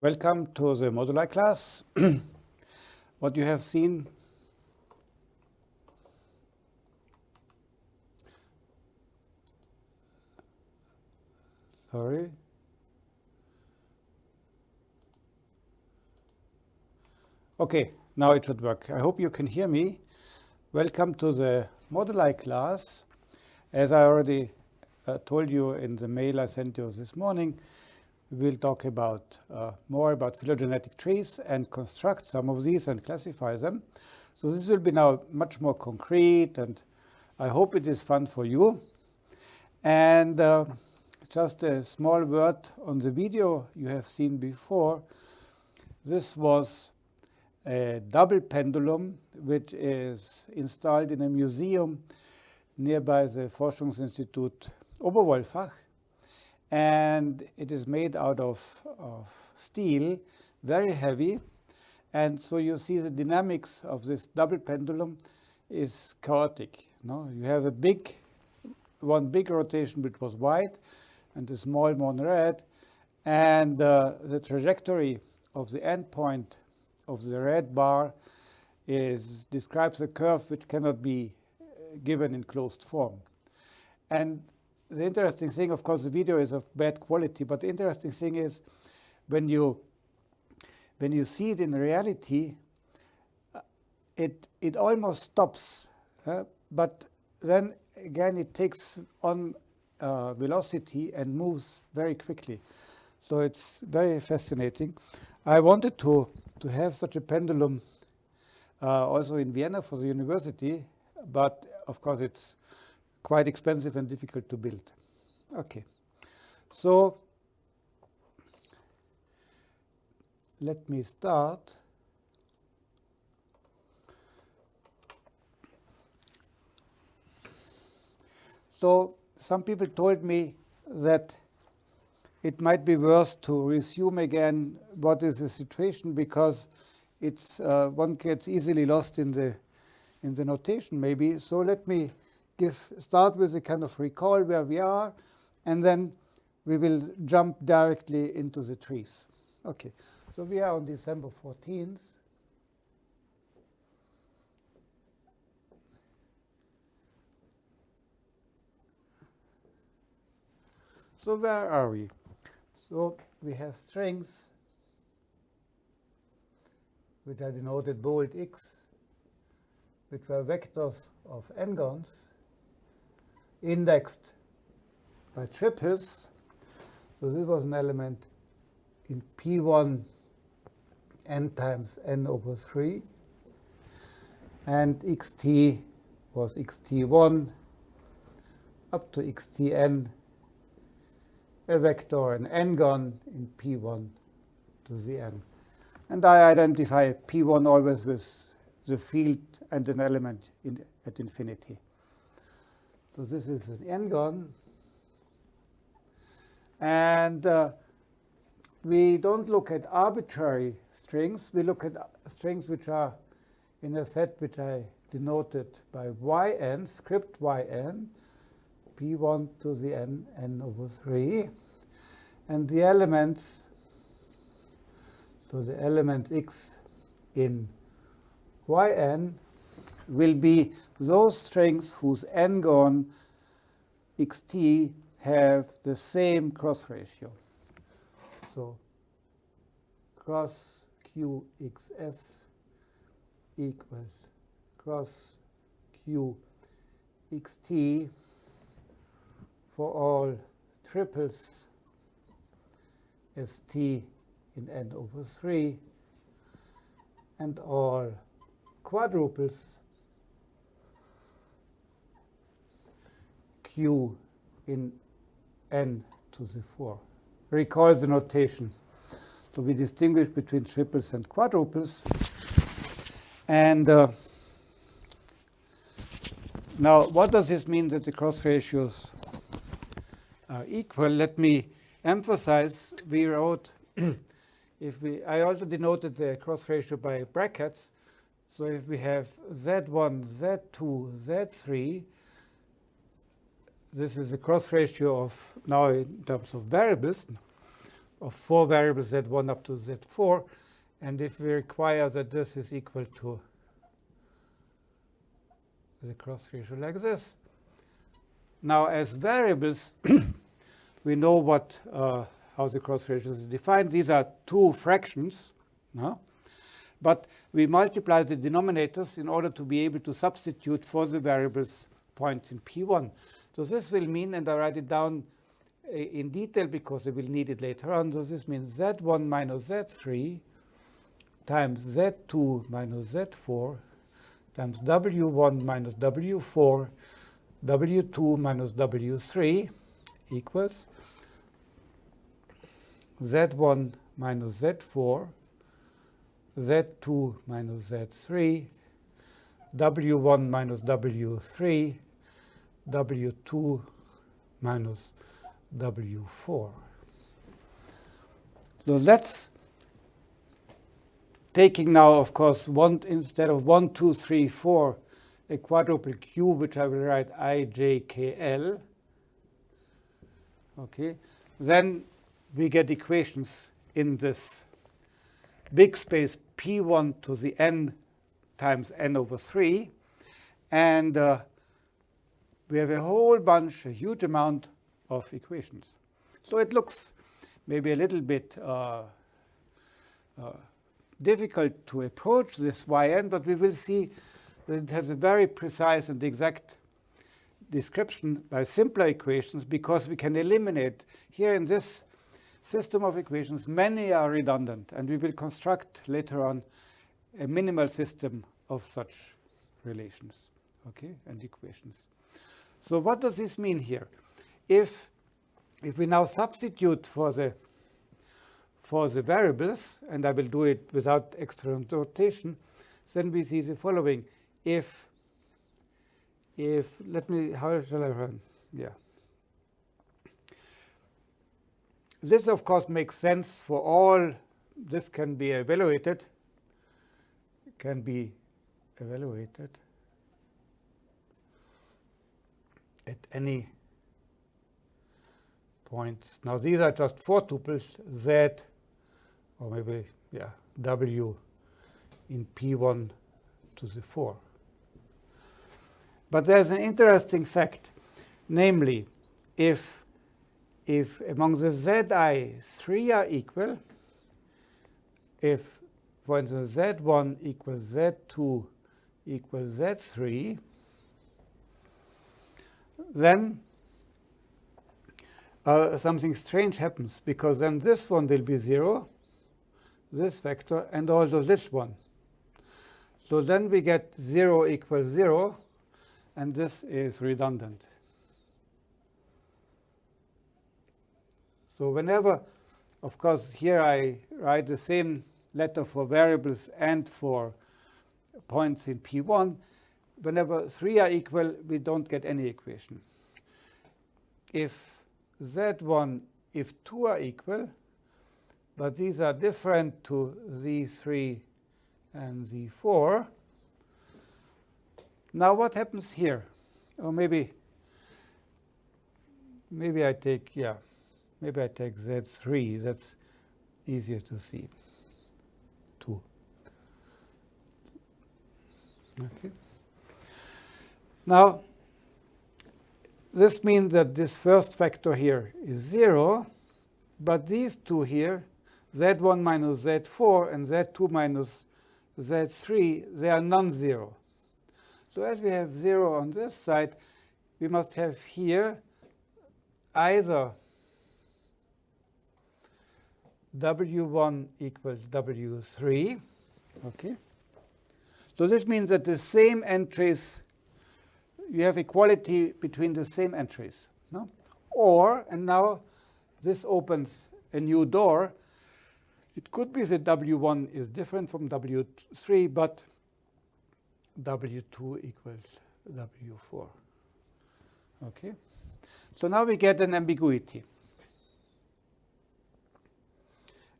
Welcome to the moduli class. what you have seen sorry okay now it should work. I hope you can hear me. Welcome to the moduli class. As i already uh, told you in the mail i sent you this morning we will talk about uh, more about phylogenetic trees and construct some of these and classify them. So this will be now much more concrete and I hope it is fun for you. And uh, just a small word on the video you have seen before. This was a double pendulum which is installed in a museum nearby the Forschungsinstitut Oberwolfach and it is made out of, of steel, very heavy. And so you see the dynamics of this double pendulum is chaotic. No? You have a big, one big rotation which was white and a small one red. And uh, the trajectory of the endpoint of the red bar is describes a curve which cannot be given in closed form. And the interesting thing, of course, the video is of bad quality, but the interesting thing is when you when you see it in reality, uh, it it almost stops, uh, but then again it takes on uh, velocity and moves very quickly. So it's very fascinating. I wanted to to have such a pendulum uh, also in Vienna for the university, but of course it's quite expensive and difficult to build. Okay, so let me start. So some people told me that it might be worth to resume again what is the situation because it's uh, one gets easily lost in the in the notation maybe. So let me give start with a kind of recall where we are, and then we will jump directly into the trees. Okay, so we are on December 14th. So where are we? So we have strings which are denoted bold x, which were vectors of n-gons indexed by triples. So this was an element in P1 n times n over 3. And xt was xt1 up to xtn, a vector, an n-gon in P1 to the n. And I identify P1 always with the field and an element in, at infinity. So this is an n-gon. And uh, we don't look at arbitrary strings. We look at strings which are in a set which I denoted by yn, script yn, p1 to the n, n over 3. And the elements, so the element x in yn will be those strings whose n-gon xt have the same cross ratio. So cross qxs equals cross qxt for all triples st in n over 3 and all quadruples q in n to the 4. Recall the notation. So we distinguish between triples and quadruples. And uh, now, what does this mean that the cross ratios are equal? Let me emphasize, we wrote, if we, I also denoted the cross ratio by brackets. So if we have Z1, Z2, Z3, this is the cross ratio of now in terms of variables. of four variables z1 up to z4. And if we require that this is equal to the cross ratio like this. Now, as variables, we know what uh, how the cross ratio is defined. These are two fractions. No? But we multiply the denominators in order to be able to substitute for the variables points in P1. So this will mean, and I write it down uh, in detail because we will need it later on. So this means Z1 minus Z3 times Z2 minus Z4 times W1 minus W4, W2 minus W3 equals Z1 minus Z4 Z2 minus Z3, W1 minus W3, W2 minus W4. So let's taking now, of course, one instead of 1, 2, 3, 4, a quadruple cube, which I will write i, j, k, l. Okay, then we get equations in this big space P1 to the n times n over 3. And uh, we have a whole bunch, a huge amount of equations. So it looks maybe a little bit uh, uh, difficult to approach this yn, but we will see that it has a very precise and exact description by simpler equations because we can eliminate here in this system of equations, many are redundant, and we will construct later on a minimal system of such relations okay, and equations. So what does this mean here? If, if we now substitute for the, for the variables, and I will do it without extra notation, then we see the following. If, if let me, how shall I run? Yeah. This, of course, makes sense for all. This can be evaluated, can be evaluated at any points. Now, these are just four tuples, Z, or maybe, yeah, W in P1 to the 4. But there's an interesting fact, namely, if if among the zi, 3 are equal, if, for instance, z1 equals z2 equals z3, then uh, something strange happens, because then this one will be 0, this vector, and also this one. So then we get 0 equals 0, and this is redundant. So whenever, of course, here I write the same letter for variables and for points in P1. Whenever three are equal, we don't get any equation. If Z1, if two are equal, but these are different to Z3 and Z4, now what happens here? Or maybe, maybe I take, yeah, Maybe I take Z3, that's easier to see. 2. Okay. Now, this means that this first factor here is 0, but these two here, z1 minus z4 and z2 minus z3, they are non-zero. So as we have 0 on this side, we must have here either W1 equals W3. Okay. So this means that the same entries, you have equality between the same entries. No? Or, and now this opens a new door. It could be that W1 is different from W3, but W2 equals W4. Okay. So now we get an ambiguity.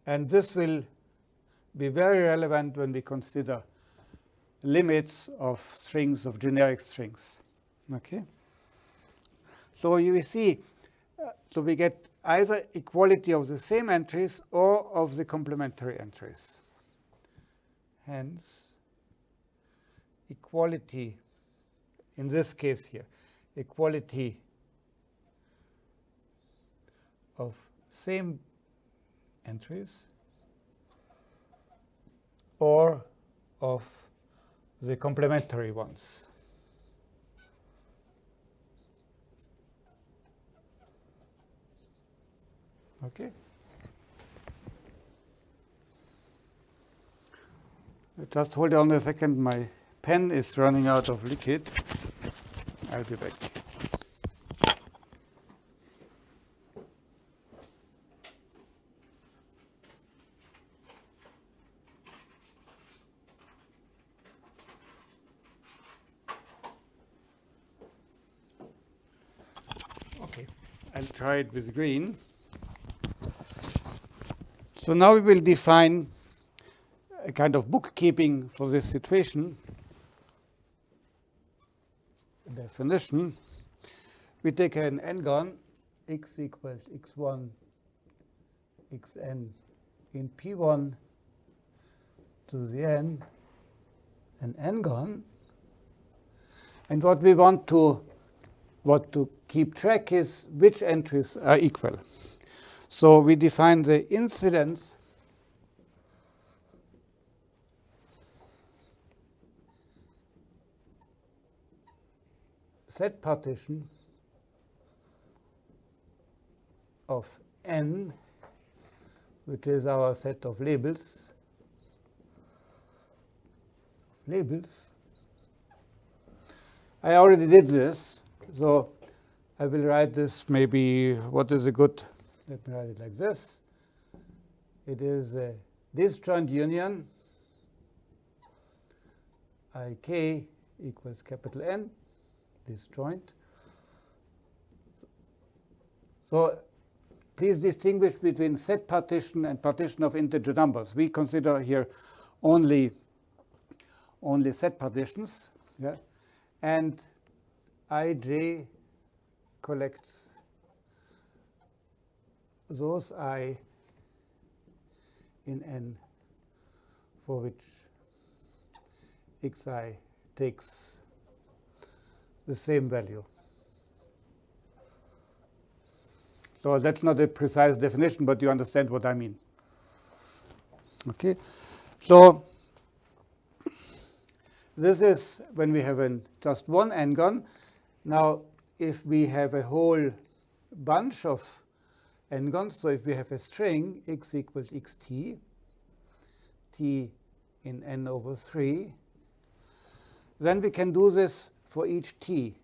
And this will be very relevant when we consider limits of strings, of generic strings. Okay. So you see, uh, so we get either equality of the same entries or of the complementary entries. Hence, equality, in this case here, equality of same entries or of the complementary ones. Okay. Just hold on a second. My pen is running out of liquid. I'll be back. Okay, I'll try it with green. So now we will define a kind of bookkeeping for this situation. Definition. We take an n-gon, x equals x1, xn in p1 to the n, an n-gon. And what we want to what to keep track is which entries are equal. So we define the incidence set partition of n, which is our set of labels, labels. I already did this, so I will write this maybe, what is a good let me write it like this. It is a disjoint union ik equals capital N, disjoint. So please distinguish between set partition and partition of integer numbers. We consider here only only set partitions, yeah? and ij collects those i in n for which xi takes the same value. So that's not a precise definition, but you understand what I mean. Okay, so this is when we have an, just one n-gon. Now, if we have a whole bunch of n-gons. So if we have a string x equals xt, t in n over 3, then we can do this for each t.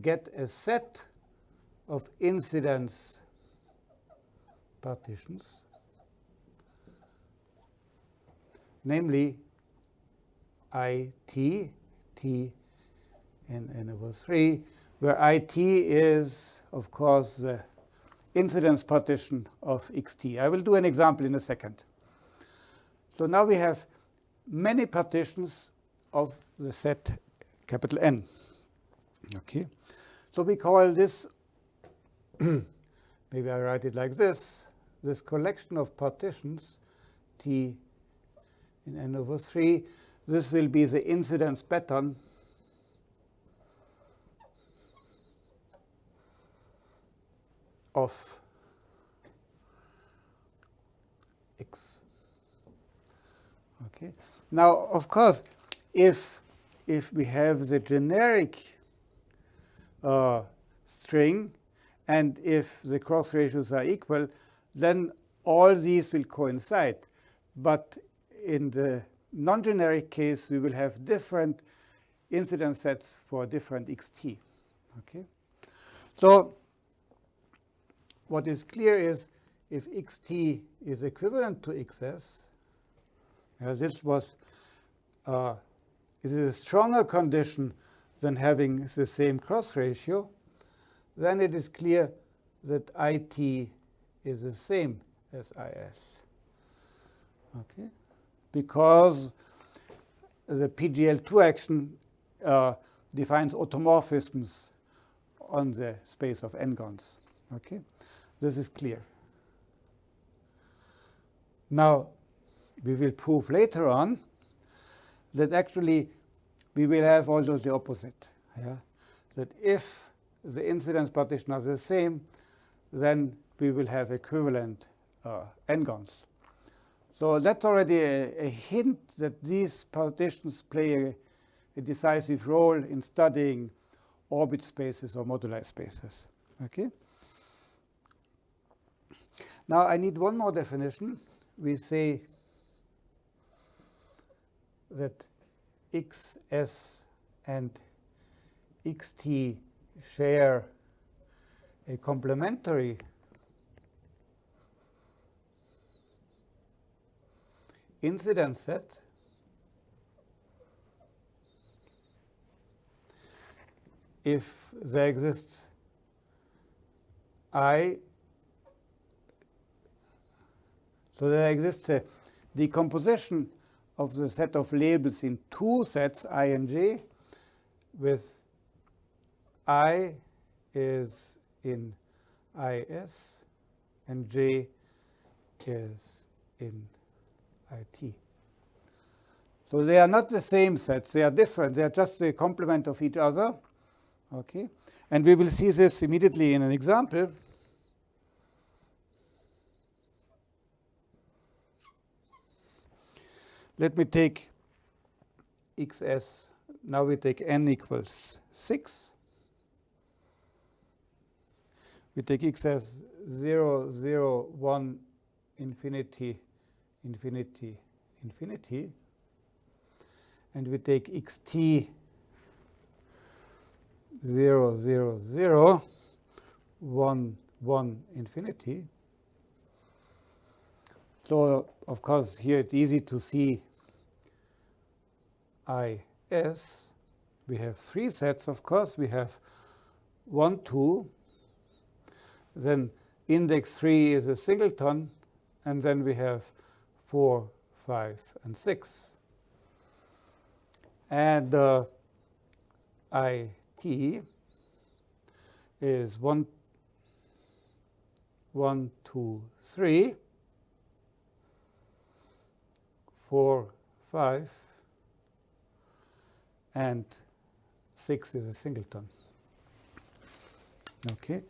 Get a set of incidence partitions, namely it, t in n over 3, where it is, of course, the incidence partition of xt. I will do an example in a second. So now we have many partitions of the set capital N. Okay, so we call this, maybe I write it like this, this collection of partitions T in n over 3. This will be the incidence pattern of x. Okay. Now, of course, if if we have the generic uh, string and if the cross ratios are equal, then all these will coincide. But in the non-generic case, we will have different incidence sets for different xt. Okay. So what is clear is if xt is equivalent to xs, this was uh, is a stronger condition than having the same cross ratio, then it is clear that it is the same as is. Okay, because the PGL2 action uh, defines automorphisms on the space of n-gons. Okay, this is clear. Now, we will prove later on that actually we will have also the opposite. Yeah? That if the incidence partition are the same, then we will have equivalent uh, n-gons. So that's already a, a, hint that these partitions play a, a, decisive role in studying orbit spaces or moduli spaces. Okay. Now I need one more definition. We say that xs and xt share a complementary incidence set if there exists i so there exists a decomposition of the set of labels in two sets i and j with i is in is and j is in IT. So they are not the same sets. They are different. They are just the complement of each other. Okay. And we will see this immediately in an example. Let me take xs. Now we take n equals 6. We take xs 0, 0, 1, infinity, infinity, infinity. And we take xt 0, 0, 0, 1, 1, infinity. So, of course, here it's easy to see IS. We have three sets, of course. We have 1, 2. Then index 3 is a singleton. And then we have 4, 5, and 6. And uh, IT is 1, 1, 2, 3, 4, 5, and 6 is a singleton. Okay,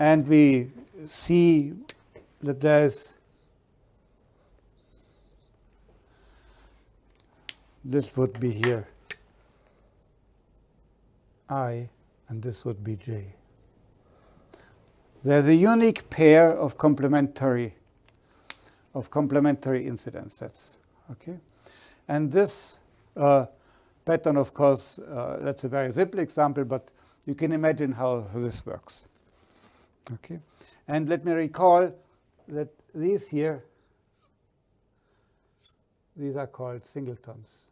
and we see that there's this would be here I, and this would be J. There's a unique pair of complementary of complementary incidence sets. Okay, and this uh, pattern, of course, uh, that's a very simple example, but you can imagine how this works. Okay, and let me recall that these here, these are called singletons.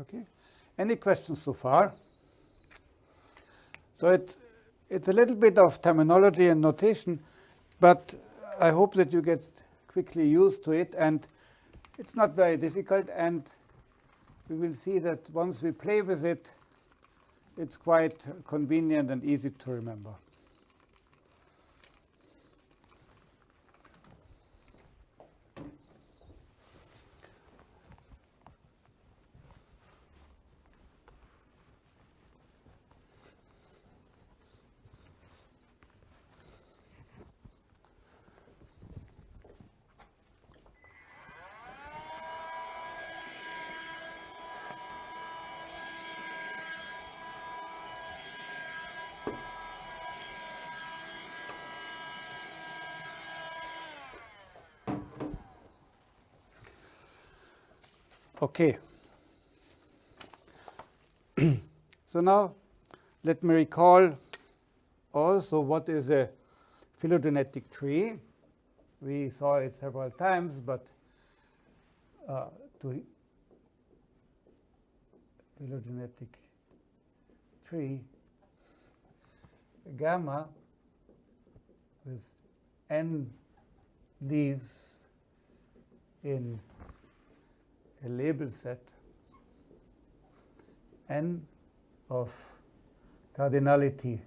Okay. Any questions so far? So it, it's a little bit of terminology and notation, but I hope that you get quickly used to it. And it's not very difficult. And we will see that once we play with it, it's quite convenient and easy to remember. Okay. so now let me recall also what is a phylogenetic tree. We saw it several times, but uh, to phylogenetic tree, gamma with n leaves in a label set n of cardinality.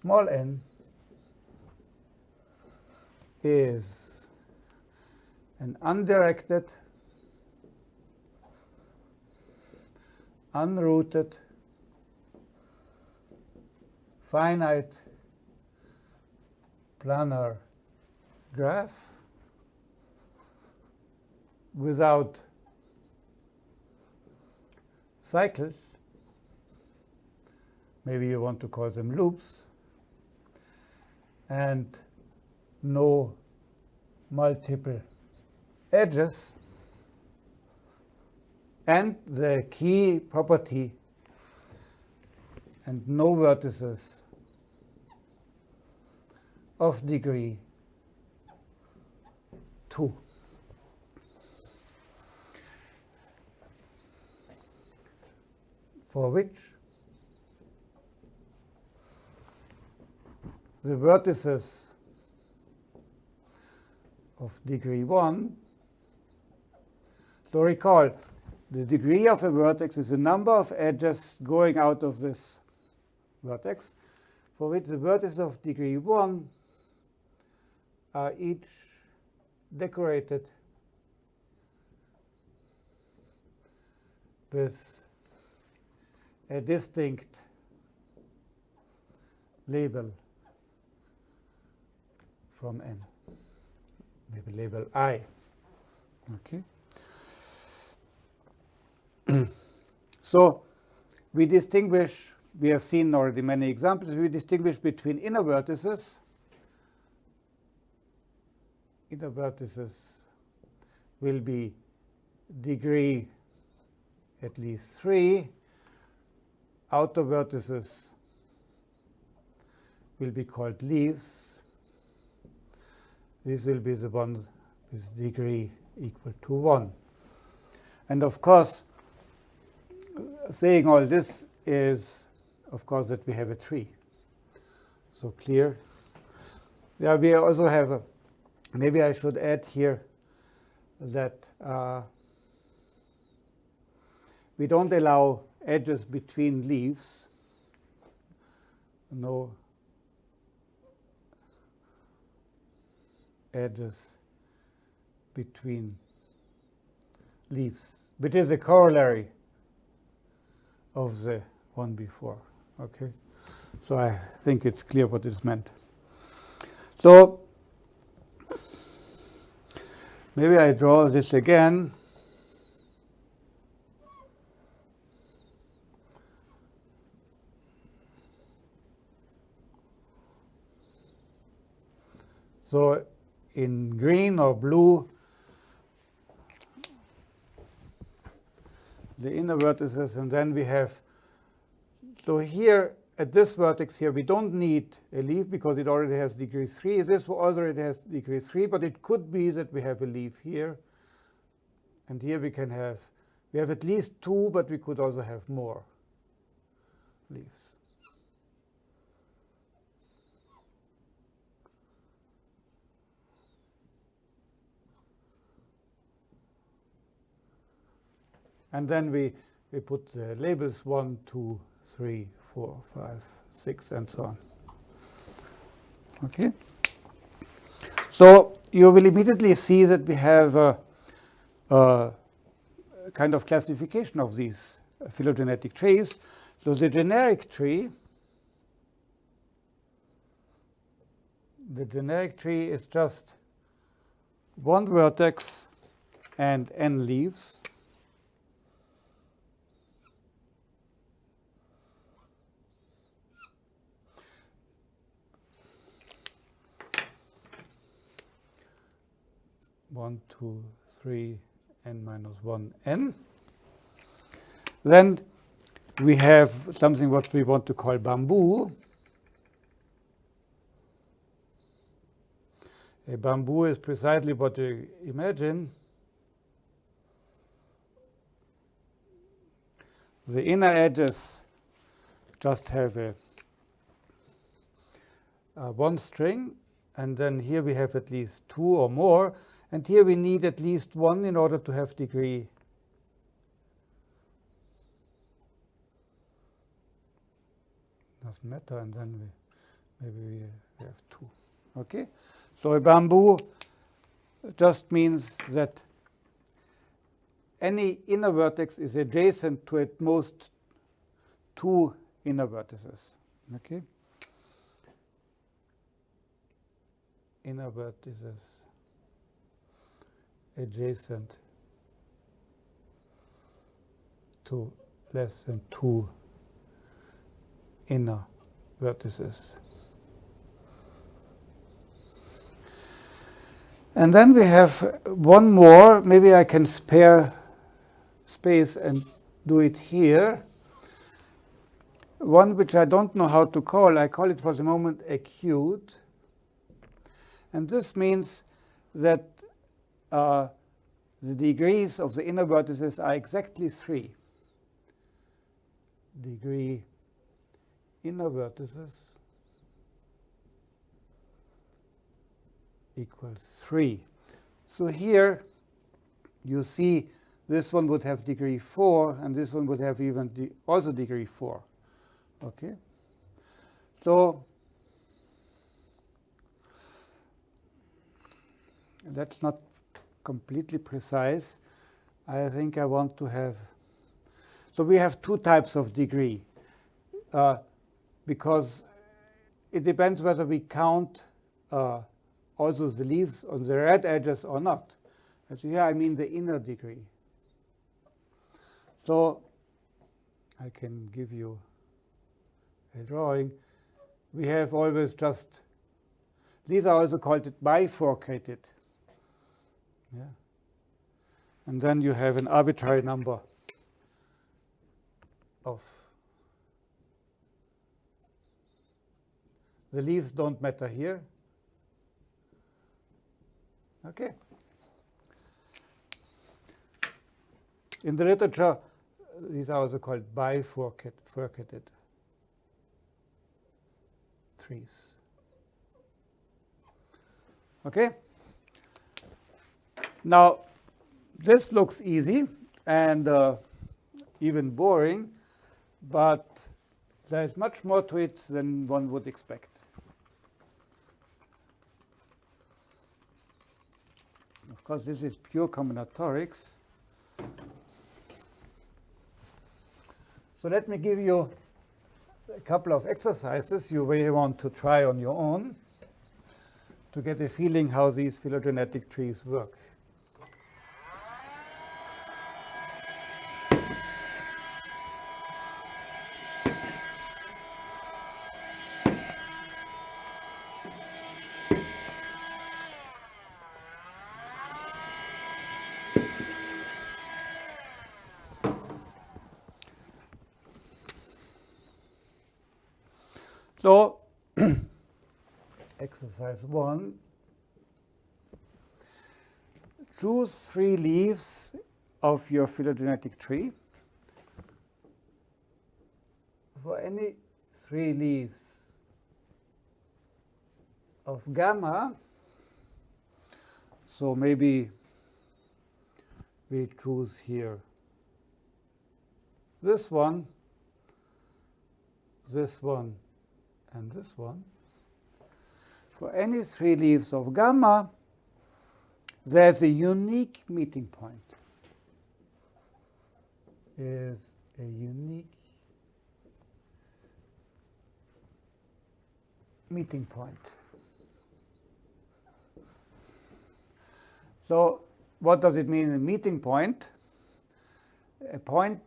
Small n is an undirected, unrooted, finite planar graph without cycles, maybe you want to call them loops, and no multiple edges. And the key property and no vertices of degree 2. For which the vertices of degree 1. So recall, the degree of a vertex is the number of edges going out of this vertex, for which the vertices of degree 1 are each decorated with a distinct label from n maybe label I. Okay. so we distinguish, we have seen already many examples, we distinguish between inner vertices. Inner vertices will be degree at least 3. Outer vertices will be called leaves. This will be the one with degree equal to 1. And of course, saying all this is, of course, that we have a tree. So clear. Yeah, we also have a, maybe I should add here that uh, we don't allow edges between leaves. No edges between leaves, which is a corollary of the one before. Okay, so I think it's clear what is meant. So maybe I draw this again. So in green or blue, the inner vertices, and then we have, so here at this vertex here, we don't need a leaf because it already has degree 3. This already has degree 3, but it could be that we have a leaf here. And here we can have, we have at least two, but we could also have more leaves. And then we, we put the labels 1, 2, 3, 4, 5, 6, and so on. Okay? So you will immediately see that we have a, a kind of classification of these phylogenetic trees. So the generic tree, the generic tree is just one vertex and n leaves. One, two, three, n minus one n. Then we have something what we want to call bamboo. A bamboo is precisely what you imagine. The inner edges just have a, a one string, and then here we have at least two or more. And here we need at least one in order to have degree. Doesn't matter, and then we maybe we have two. Okay, so a bamboo just means that any inner vertex is adjacent to at most two inner vertices. Okay, inner vertices adjacent to less than two inner vertices. And then we have one more. Maybe I can spare space and do it here. One which I don't know how to call. I call it for the moment acute. And this means that uh, the degrees of the inner vertices are exactly 3. Degree inner vertices equals 3. So here you see this one would have degree 4, and this one would have even de also degree 4. Okay? So that's not completely precise. I think I want to have, so we have two types of degree. Uh, because it depends whether we count uh, also the leaves on the red edges or not. And so here I mean the inner degree. So I can give you a drawing. We have always just, these are also called bifurcated. Yeah. And then you have an arbitrary number of the leaves don't matter here. Okay. In the literature, these are also called bifurcated trees. Okay. Now, this looks easy and uh, even boring, but there's much more to it than one would expect. Of course, this is pure combinatorics. So let me give you a couple of exercises you may want to try on your own to get a feeling how these phylogenetic trees work. So exercise one, choose three leaves of your phylogenetic tree. For any three leaves of gamma, so maybe we choose here this one, this one, and this one, for any three leaves of gamma, there's a unique meeting point. Is a unique meeting point. So what does it mean a meeting point? A point,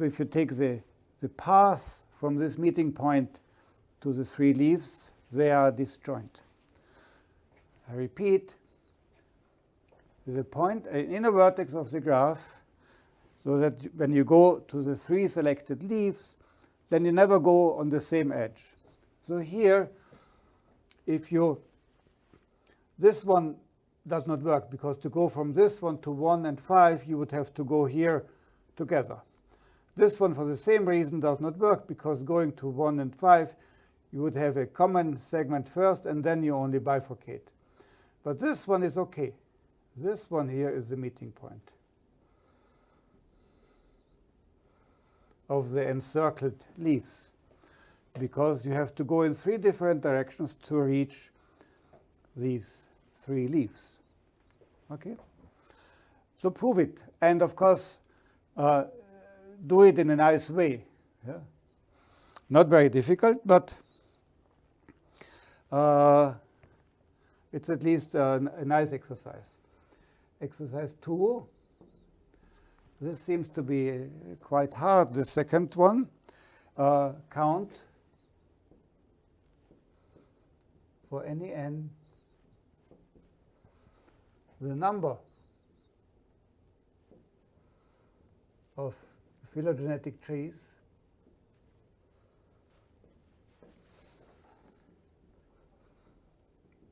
if you take the, the path from this meeting point to the three leaves, they are disjoint. I repeat, the point, an inner vertex of the graph, so that when you go to the three selected leaves, then you never go on the same edge. So here, if you, this one does not work because to go from this one to 1 and 5, you would have to go here together. This one, for the same reason, does not work because going to 1 and 5, you would have a common segment first, and then you only bifurcate. But this one is OK. This one here is the meeting point of the encircled leaves. because you have to go in three different directions to reach these three leaves. Okay? So prove it. And of course, uh, do it in a nice way. Yeah? Not very difficult, but uh, it's at least a, a nice exercise. Exercise two. This seems to be quite hard, the second one. Uh, count for any n the number of phylogenetic trees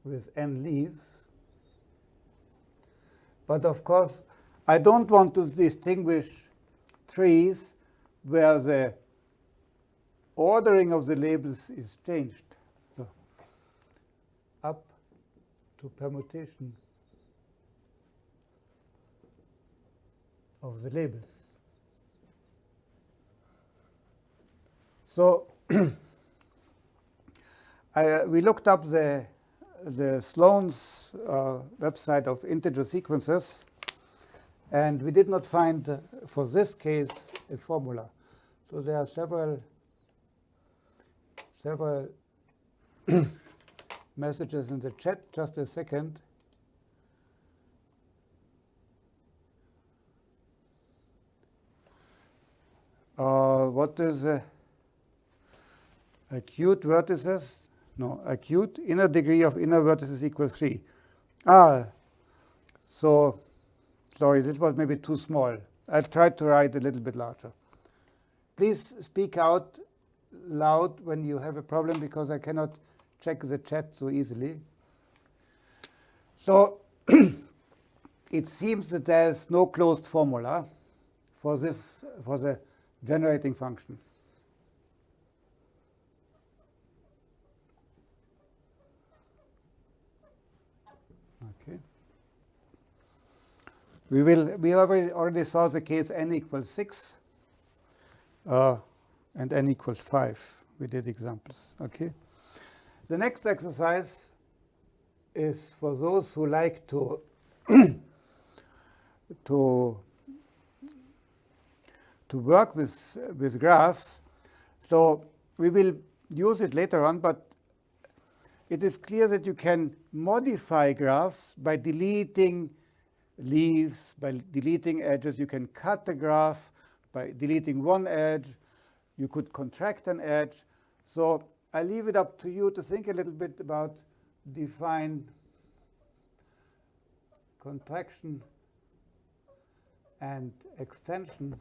with n leaves. But of course, I don't want to distinguish trees where the ordering of the labels is changed. So up to permutation of the labels. So I, uh, we looked up the the Sloane's uh, website of integer sequences, and we did not find, uh, for this case, a formula. So there are several several messages in the chat. Just a second. Uh, what is uh, acute vertices? No, acute inner degree of inner vertices equals 3. Ah, so sorry, this was maybe too small. I tried to write a little bit larger. Please speak out loud when you have a problem because I cannot check the chat so easily. So it seems that there is no closed formula for this for the generating function. Okay. We will. We already already saw the case n equals six, uh, and n equals five. We did examples. Okay. The next exercise is for those who like to to to work with, with graphs. So we will use it later on, but it is clear that you can modify graphs by deleting leaves, by deleting edges. You can cut the graph by deleting one edge. You could contract an edge. So I leave it up to you to think a little bit about define contraction and extension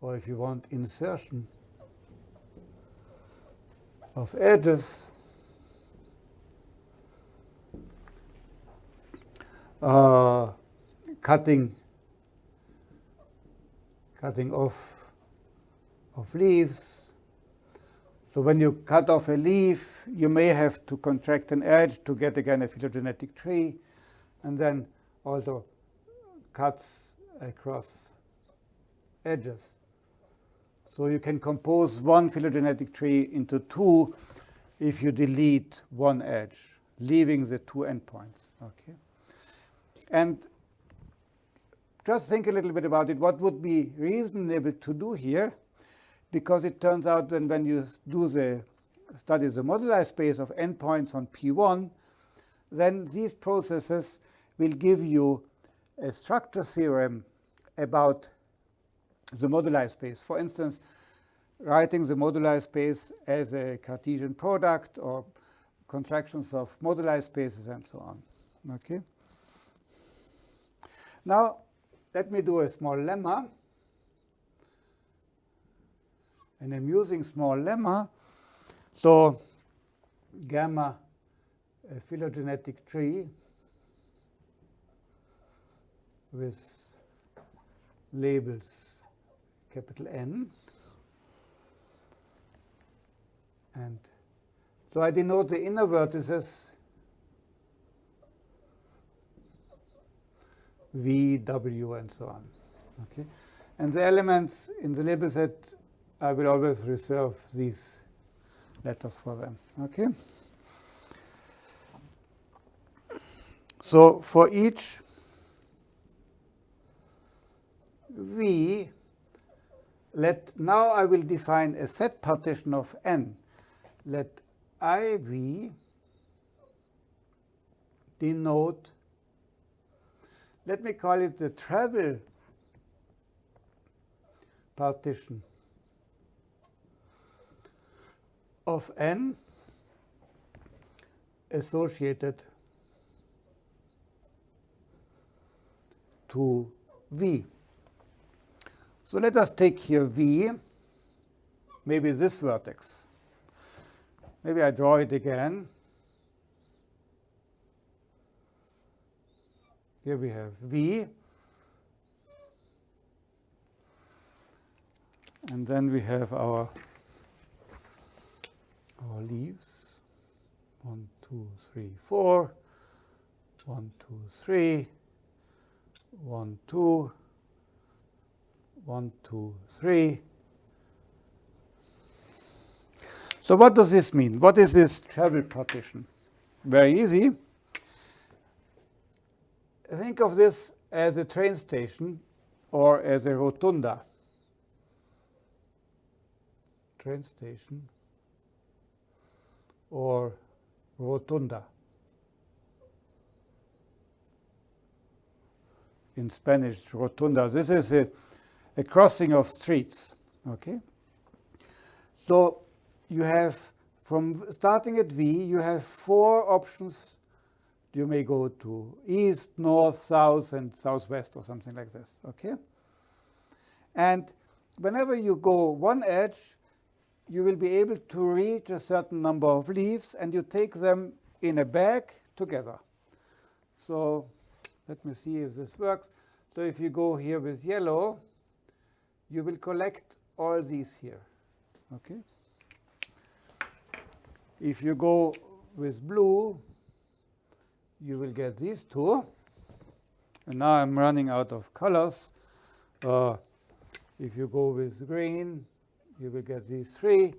or if you want insertion of edges uh, cutting cutting off of leaves. So when you cut off a leaf, you may have to contract an edge to get again a phylogenetic tree, and then also cuts across edges. So you can compose one phylogenetic tree into two if you delete one edge, leaving the two endpoints. Okay, And just think a little bit about it. What would be reasonable to do here? Because it turns out that when you do the study the moduli space of endpoints on P1, then these processes will give you a structure theorem about the moduli space. For instance, writing the moduli space as a Cartesian product or contractions of moduli spaces and so on. Okay. Now, let me do a small lemma, an amusing small lemma. So, gamma, a phylogenetic tree with labels capital N. And so I denote the inner vertices V, W, and so on. Okay, And the elements in the label set I will always reserve these letters for them. Okay. So for each V, let now I will define a set partition of n. Let IV denote, let me call it the travel partition of n associated to V. So let us take here V, maybe this vertex. Maybe I draw it again. Here we have V. And then we have our, our leaves. One, two, three, four. One, two, three. One, two. One, two, three. So what does this mean? What is this travel partition? Very easy. Think of this as a train station or as a rotunda. Train station or rotunda. In Spanish, rotunda. This is a, a crossing of streets. Okay. So you have from starting at V, you have four options you may go to east, north, south, and southwest or something like this, okay? And whenever you go one edge, you will be able to reach a certain number of leaves, and you take them in a bag together. So let me see if this works. So if you go here with yellow, you will collect all these here, okay? If you go with blue, you will get these two. And now I'm running out of colors. Uh, if you go with green, you will get these three.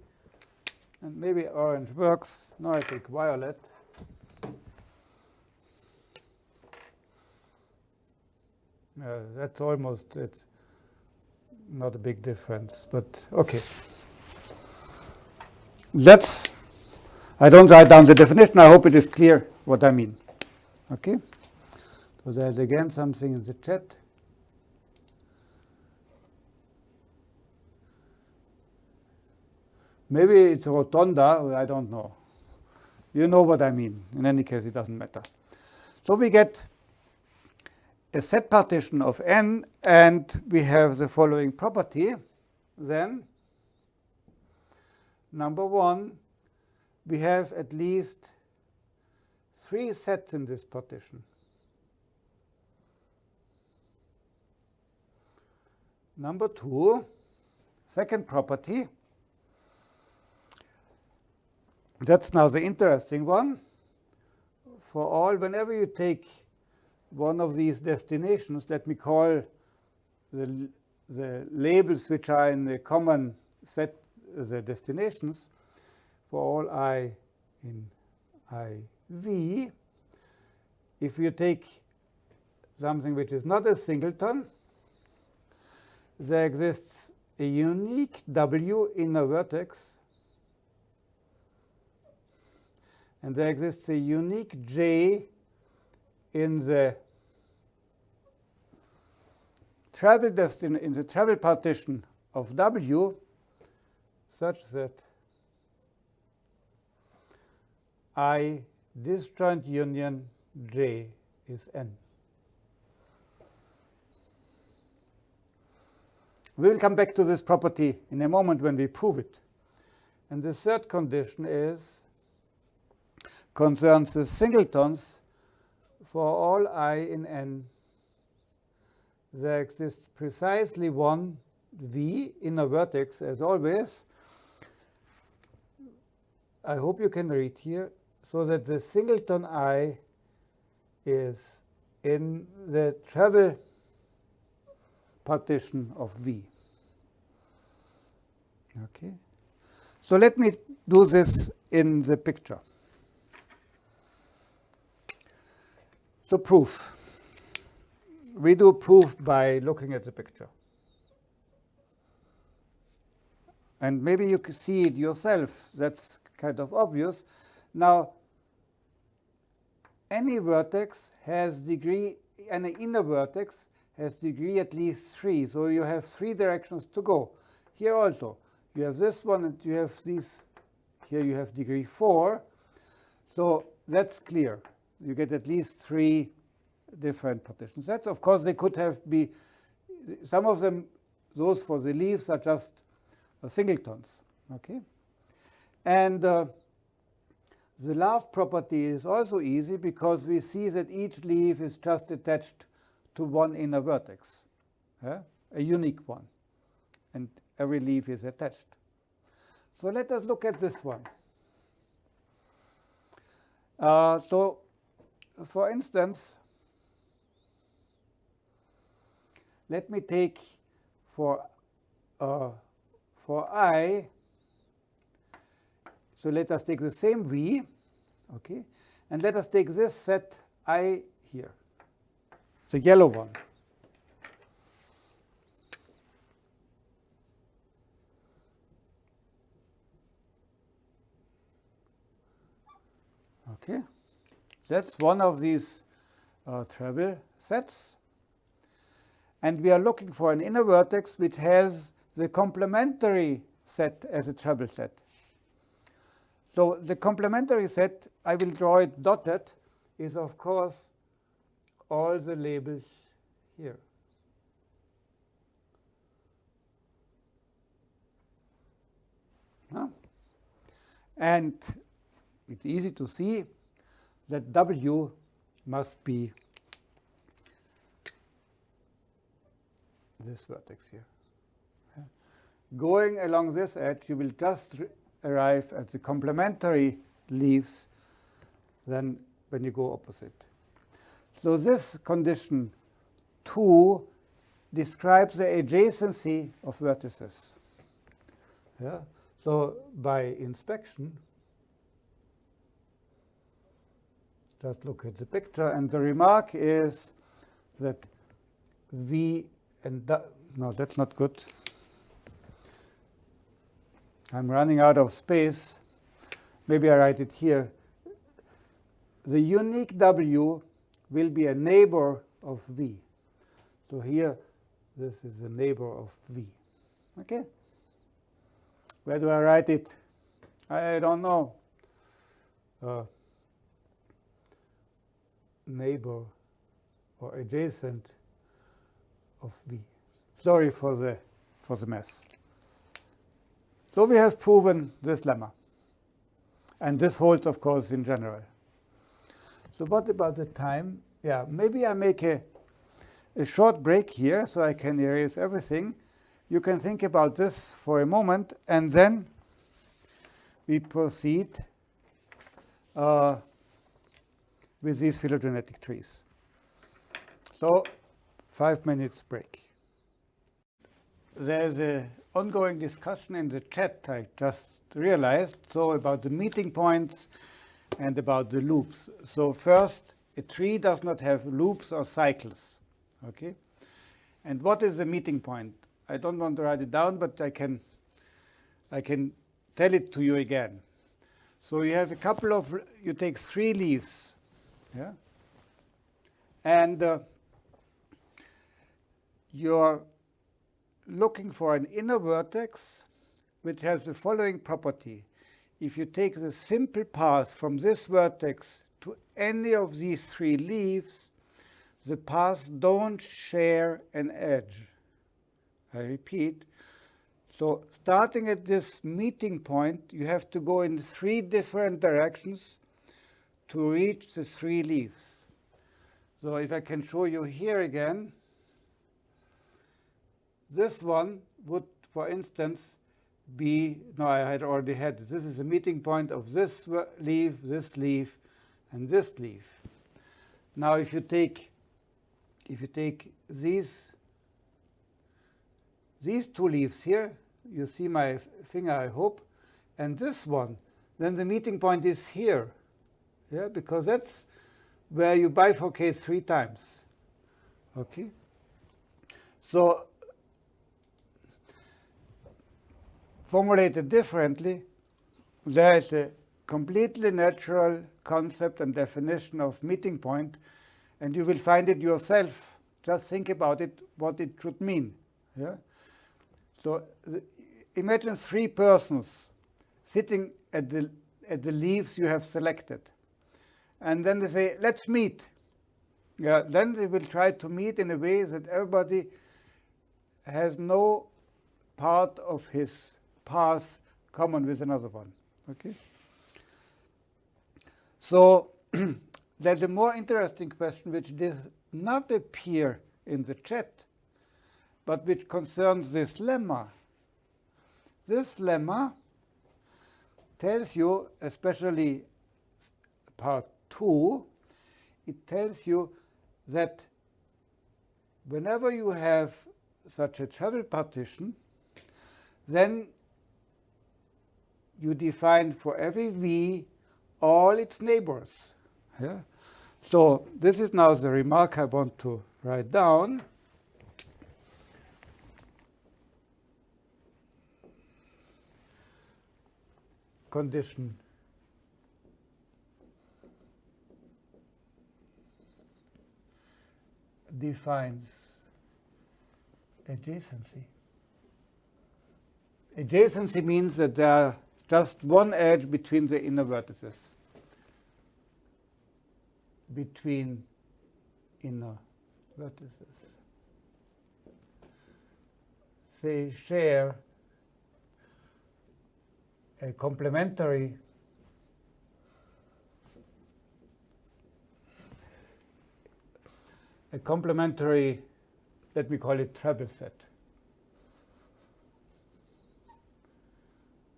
And maybe orange works. Now I take violet. Uh, that's almost it's not a big difference, but okay. Let's, I don't write down the definition. I hope it is clear what I mean. Okay. So there's again something in the chat. Maybe it's rotunda, I don't know. You know what I mean. In any case, it doesn't matter. So we get a set partition of n, and we have the following property. Then, number one, we have at least three sets in this partition. Number two, second property. That's now the interesting one. For all, whenever you take one of these destinations, let me call the, the labels which are in the common set the destinations for all i in i V, if you take something which is not a singleton, there exists a unique W in a vertex, and there exists a unique J in the travel destin in the travel partition of W such that I disjoint union J is N. We will come back to this property in a moment when we prove it. And the third condition is concerns the singletons for all i in n. There exists precisely one v in a vertex as always. I hope you can read here so that the singleton i is in the travel partition of V. Okay. So let me do this in the picture. So proof. We do proof by looking at the picture. And maybe you can see it yourself. That's kind of obvious. Now, any vertex has degree, any inner vertex has degree at least 3. So you have three directions to go. Here also, you have this one and you have these. Here you have degree 4. So that's clear. You get at least three different partition sets. Of course, they could have be, some of them, those for the leaves are just uh, singletons. Okay, And uh, the last property is also easy because we see that each leaf is just attached to one inner vertex, yeah? a unique one. And every leaf is attached. So let us look at this one. Uh, so, for instance, let me take for uh, for i, so let us take the same v, okay, and let us take this set i here, the yellow one. Okay, that's one of these uh, travel sets. And we are looking for an inner vertex which has the complementary set as a travel set. So the complementary set, I will draw it dotted, is of course all the labels here. Huh? And it's easy to see that W must be this vertex here. Going along this edge, you will just arrive at the complementary leaves than when you go opposite. So this condition 2 describes the adjacency of vertices. Yeah? So by inspection, just look at the picture, and the remark is that V and no, that's not good. I'm running out of space. Maybe I write it here. The unique W will be a neighbor of V. So here, this is a neighbor of V. Okay? Where do I write it? I don't know. Uh, neighbor or adjacent of V. Sorry for the, for the mess. So we have proven this lemma. And this holds, of course, in general. So what about the time? Yeah, maybe I make a, a short break here so I can erase everything. You can think about this for a moment, and then we proceed uh, with these phylogenetic trees. So five minutes break. There's a ongoing discussion in the chat, I just realized, so about the meeting points and about the loops. So first, a tree does not have loops or cycles, okay? And what is the meeting point? I don't want to write it down, but I can, I can tell it to you again. So you have a couple of, you take three leaves, yeah? And uh, your looking for an inner vertex which has the following property. If you take the simple path from this vertex to any of these three leaves, the paths don't share an edge. I repeat. So starting at this meeting point, you have to go in three different directions to reach the three leaves. So if I can show you here again, this one would, for instance, be, no, I had already had, this is a meeting point of this leaf, this leaf, and this leaf. Now, if you take, if you take these, these two leaves here, you see my finger, I hope, and this one, then the meeting point is here, yeah, because that's where you bifurcate three times. Okay. So formulated differently, there is a completely natural concept and definition of meeting point, and you will find it yourself. Just think about it, what it should mean. Yeah? So imagine three persons sitting at the, at the leaves you have selected. And then they say, let's meet. Yeah, then they will try to meet in a way that everybody has no part of his path common with another one. Okay. So there's a more interesting question which does not appear in the chat, but which concerns this lemma. This lemma tells you, especially part 2, it tells you that whenever you have such a travel partition, then you define for every v all its neighbors. Yeah? So this is now the remark I want to write down. Condition defines adjacency. Adjacency means that there are just one edge between the inner vertices. Between inner vertices. They share a complementary a complementary, let me call it travel set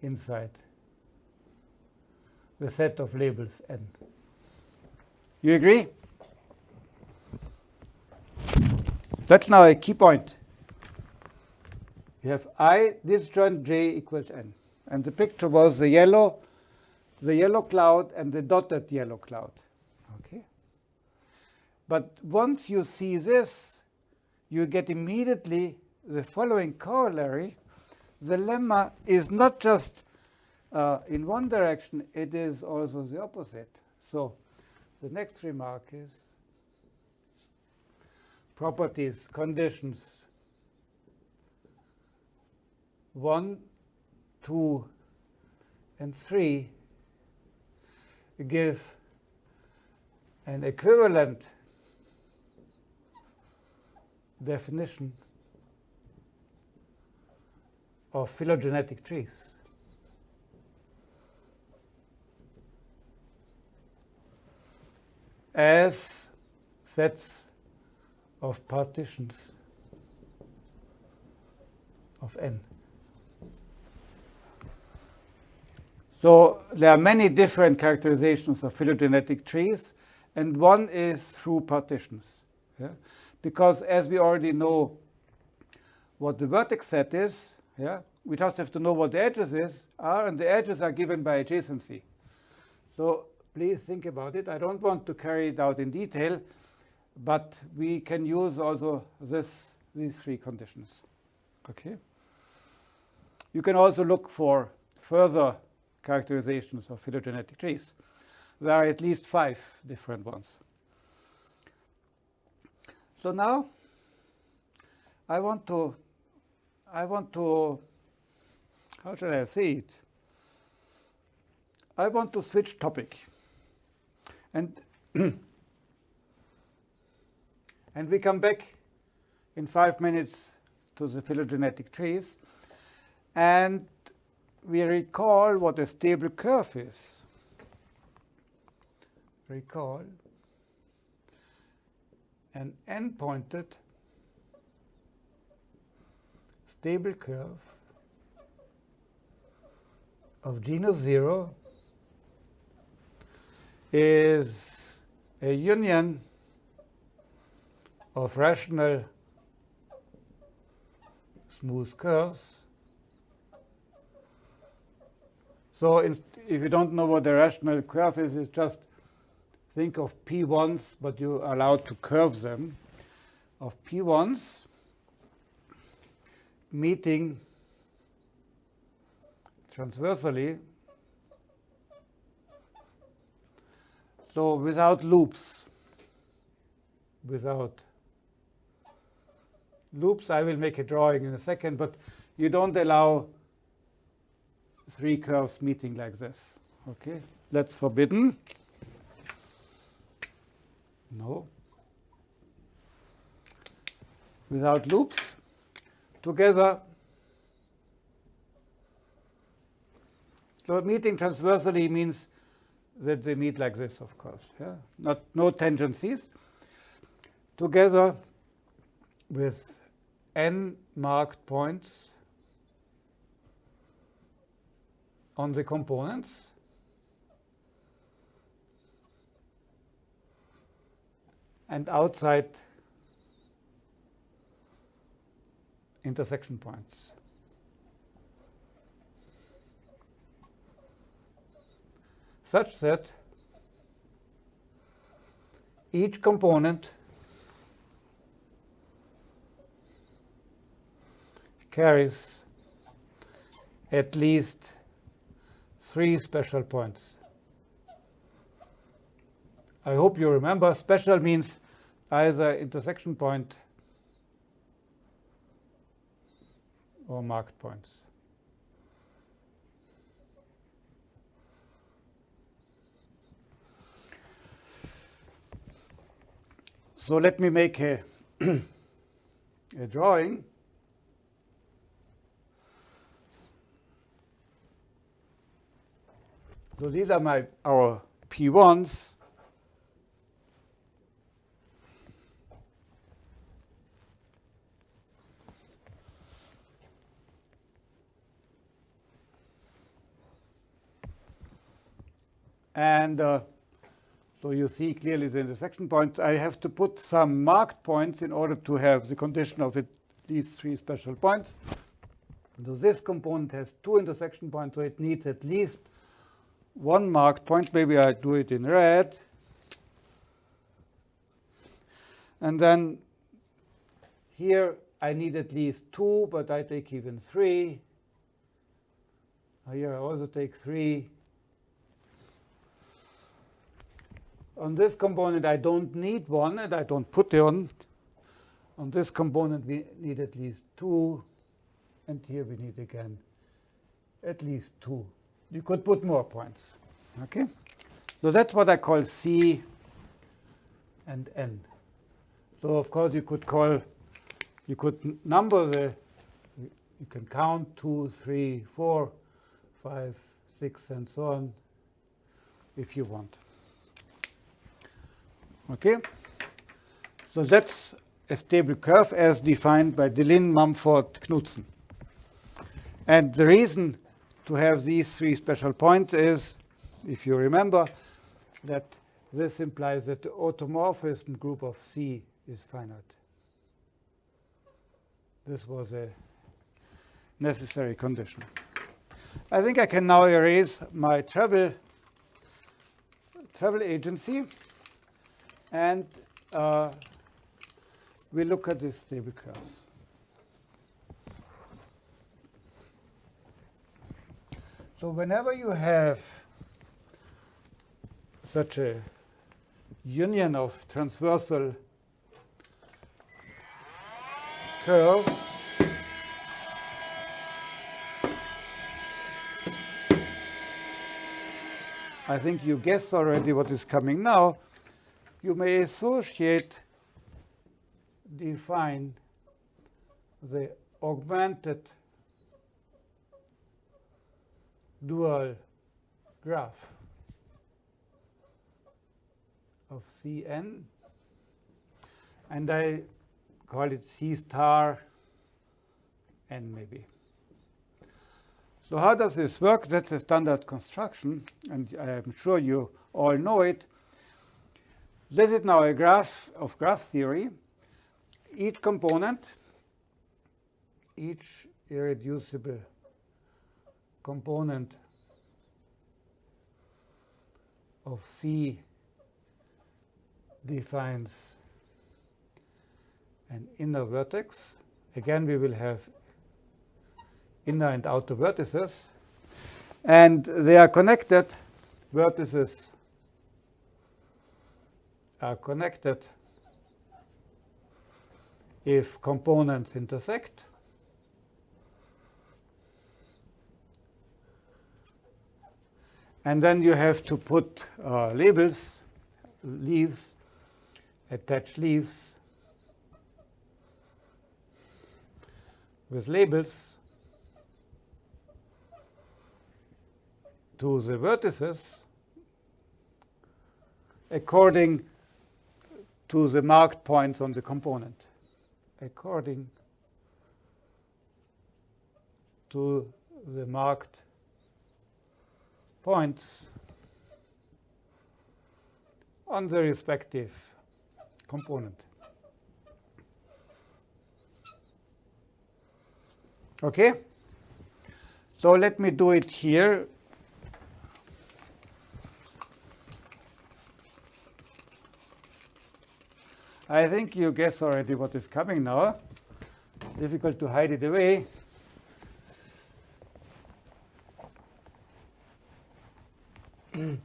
inside the set of labels n. You agree? That's now a key point. You have I disjoint j equals n. And the picture was the yellow, the yellow cloud and the dotted yellow cloud. Okay. But once you see this, you get immediately the following corollary. The lemma is not just uh, in one direction, it is also the opposite. So the next remark is properties, conditions. One, two, and three give an equivalent definition of phylogenetic trees. As sets of partitions of n. So there are many different characterizations of phylogenetic trees, and one is through partitions. Yeah? Because as we already know what the vertex set is, yeah, we just have to know what the edges is, are, and the edges are given by adjacency. So please think about it. I don't want to carry it out in detail, but we can use also this, these three conditions. Okay. You can also look for further characterizations of phylogenetic trees. There are at least five different ones. So now I want to, I want to, how shall I say it? I want to switch topic. And, and we come back in five minutes to the phylogenetic trees. And we recall what a stable curve is. Recall an n-pointed stable curve of genus 0 is a union of rational smooth curves. So if you don't know what a rational curve is, it's just think of P1s, but you're allowed to curve them, of P1s meeting transversally, so without loops, without loops, I will make a drawing in a second, but you don't allow three curves meeting like this. Okay, that's forbidden. No. Without loops. Together. So meeting transversally means that they meet like this, of course. Yeah? Not no tangencies. Together with n marked points on the components. and outside intersection points. Such that each component carries at least three special points. I hope you remember special means either intersection point or marked points. So let me make a, a drawing. So these are my our P1s. And uh, so you see clearly the intersection points. I have to put some marked points in order to have the condition of it, these three special points. So this component has two intersection points, so it needs at least one marked point. Maybe I do it in red. And then here I need at least two, but I take even three. Here I also take three. On this component, I don't need one, and I don't put it on. On this component, we need at least two. And here we need, again, at least two. You could put more points. Okay? So that's what I call C and N. So of course you could call, you could number the, you can count two, three, four, five, six, and so on if you want. Okay? So that's a stable curve as defined by Deligne, Mumford, Knudsen. And the reason to have these three special points is, if you remember, that this implies that the automorphism group of C is finite. This was a necessary condition. I think I can now erase my travel travel agency and uh, we look at these stable curves. So whenever you have such a union of transversal curves, I think you guess already what is coming now you may associate, define the augmented dual graph of Cn, and I call it C star n maybe. So how does this work? That's a standard construction, and I'm sure you all know it. This is now a graph of graph theory. Each component, each irreducible component of C defines an inner vertex. Again, we will have inner and outer vertices. And they are connected, vertices are connected if components intersect. And then you have to put uh, labels, leaves, attach leaves with labels to the vertices according to the marked points on the component, according to the marked points on the respective component. Okay? So let me do it here. I think you guess already what is coming now. Difficult to hide it away.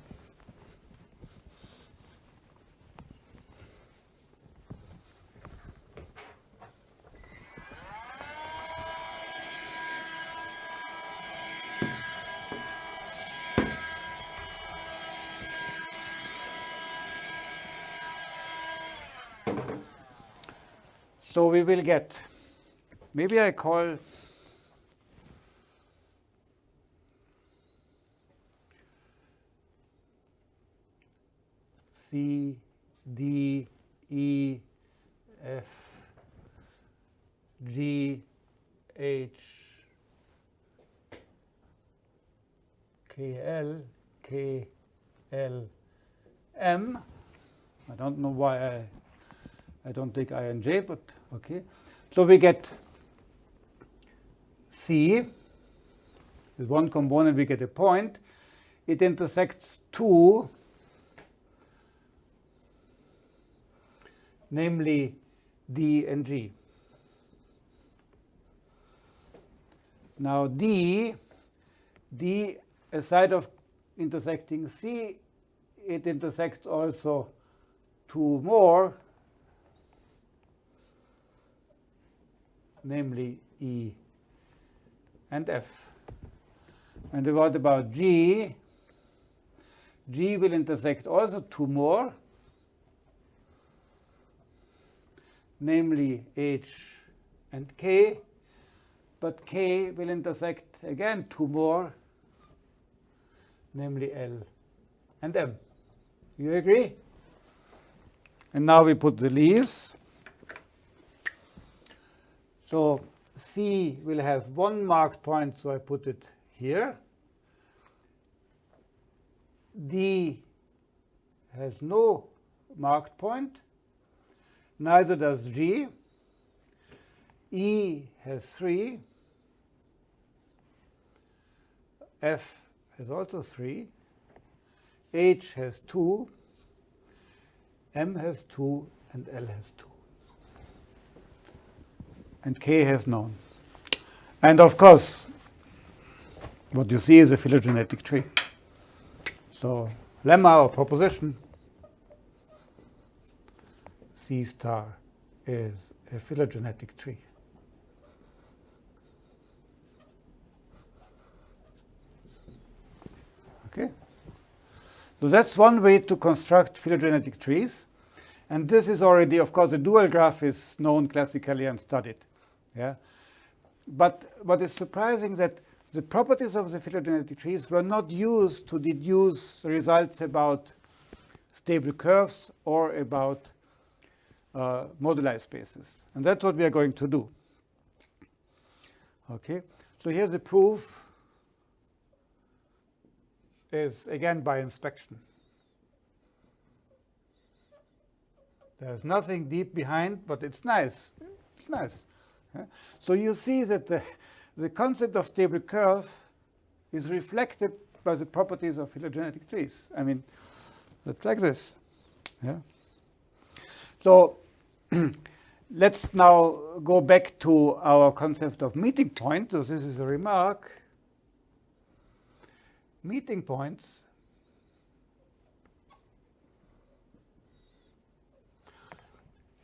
So we will get, maybe I call C, D, E, F, G, H, K, L, K, L, M. I don't know why I, I don't take I and J, but okay. So we get C. With one component, we get a point. It intersects two namely D and G. Now D, D aside of intersecting C, it intersects also two more, namely E and F. And what about G? G will intersect also two more, namely H and K, but K will intersect again two more, namely L and M. You agree? And now we put the leaves. So C will have one marked point, so I put it here. D has no marked point, neither does G. E has 3. F has also 3. H has 2. M has 2 and L has 2. And K has known. And of course, what you see is a phylogenetic tree. So lemma or proposition C star is a phylogenetic tree. Okay? So that's one way to construct phylogenetic trees. And this is already, of course, the dual graph is known classically and studied. Yeah? But what is surprising that the properties of the phylogenetic trees were not used to deduce results about stable curves or about uh, moduli spaces. And that's what we are going to do. Okay, so here's the proof is again by inspection. There's nothing deep behind, but it's nice. It's nice. So you see that the, the concept of stable curve is reflected by the properties of phylogenetic trees. I mean, It's like this. Yeah. So let's now go back to our concept of meeting point. So this is a remark. Meeting points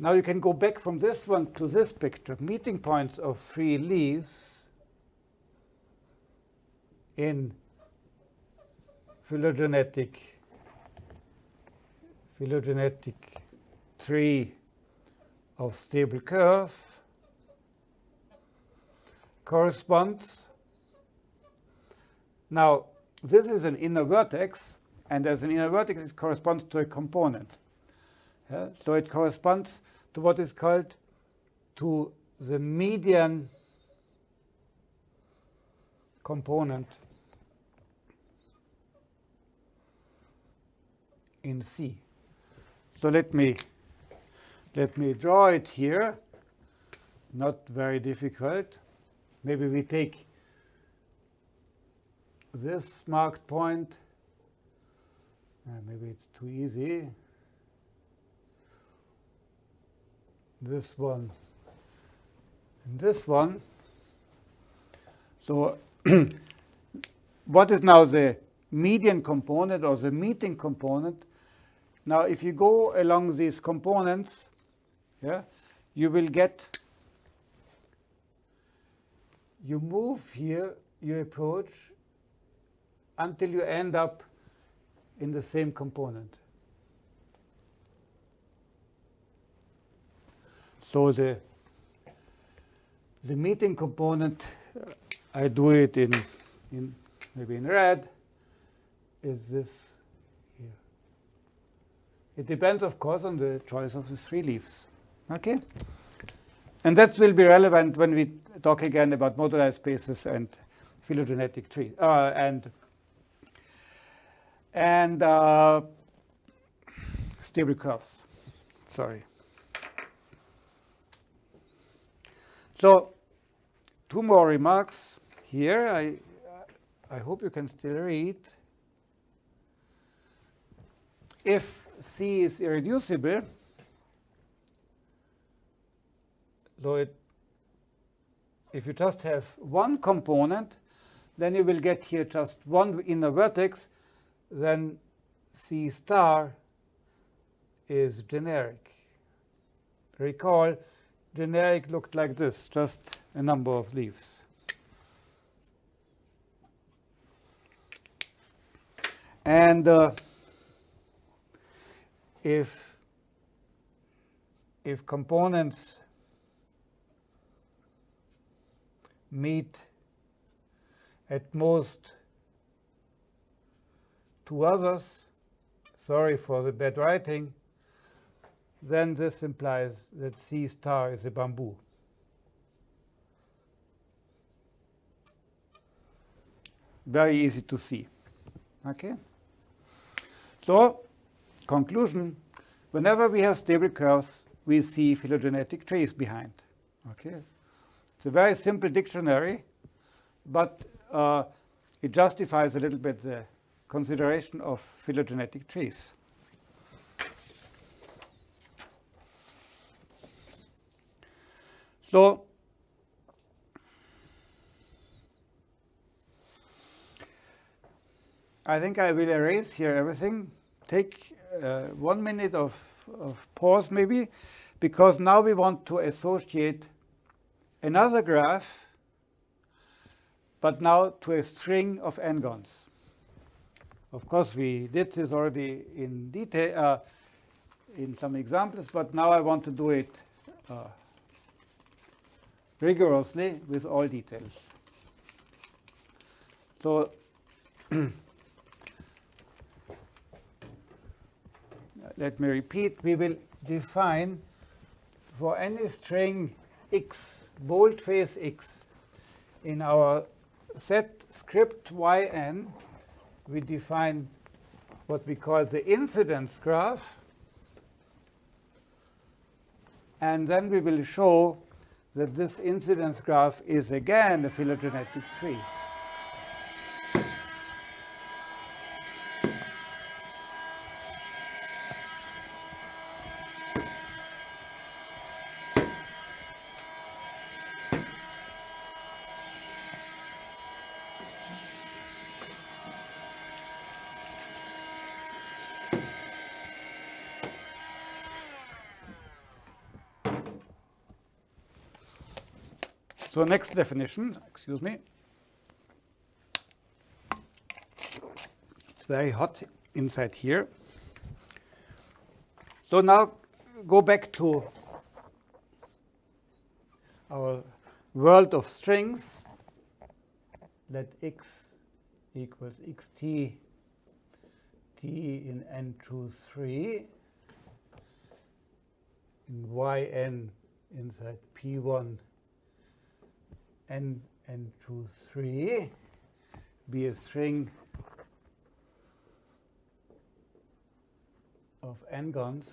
Now you can go back from this one to this picture. Meeting points of three leaves in phylogenetic phylogenetic tree of stable curve corresponds. Now, this is an inner vertex, and as an inner vertex, it corresponds to a component. Yeah? So it corresponds to what is called to the median component in C. So let me let me draw it here. Not very difficult. Maybe we take this marked point. Uh, maybe it's too easy. This one and this one. So what is now the median component or the meeting component? Now, if you go along these components, yeah, you will get, you move here, you approach until you end up in the same component. So the the meeting component, uh, I do it in in maybe in red, is this here. It depends, of course, on the choice of the three leaves. Okay? And that will be relevant when we talk again about moduli spaces and phylogenetic tree uh, and and uh, stable curves. Sorry. So two more remarks here. I I hope you can still read. If C is irreducible, So it, if you just have one component, then you will get here just one inner vertex, then C star is generic. Recall, generic looked like this, just a number of leaves. And uh, if if components meet at most two others, sorry for the bad writing, then this implies that C star is a bamboo. Very easy to see. Okay? So, conclusion, whenever we have stable curves, we see phylogenetic trees behind. Okay? It's a very simple dictionary, but uh, it justifies a little bit the consideration of phylogenetic trees. So I think I will erase here everything. Take uh, one minute of, of pause maybe, because now we want to associate another graph, but now to a string of n-gons. Of course, we did this already in detail uh, in some examples, but now I want to do it uh, rigorously with all details. So let me repeat, we will define for any string x boldface x. In our set script yn, we define what we call the incidence graph. And then we will show that this incidence graph is again a phylogenetic tree. So next definition, excuse me. It's very hot inside here. So now go back to our world of strings. Let x equals xt t in n choose 3 in yn inside p1 n n choose 3 be a string of n-gons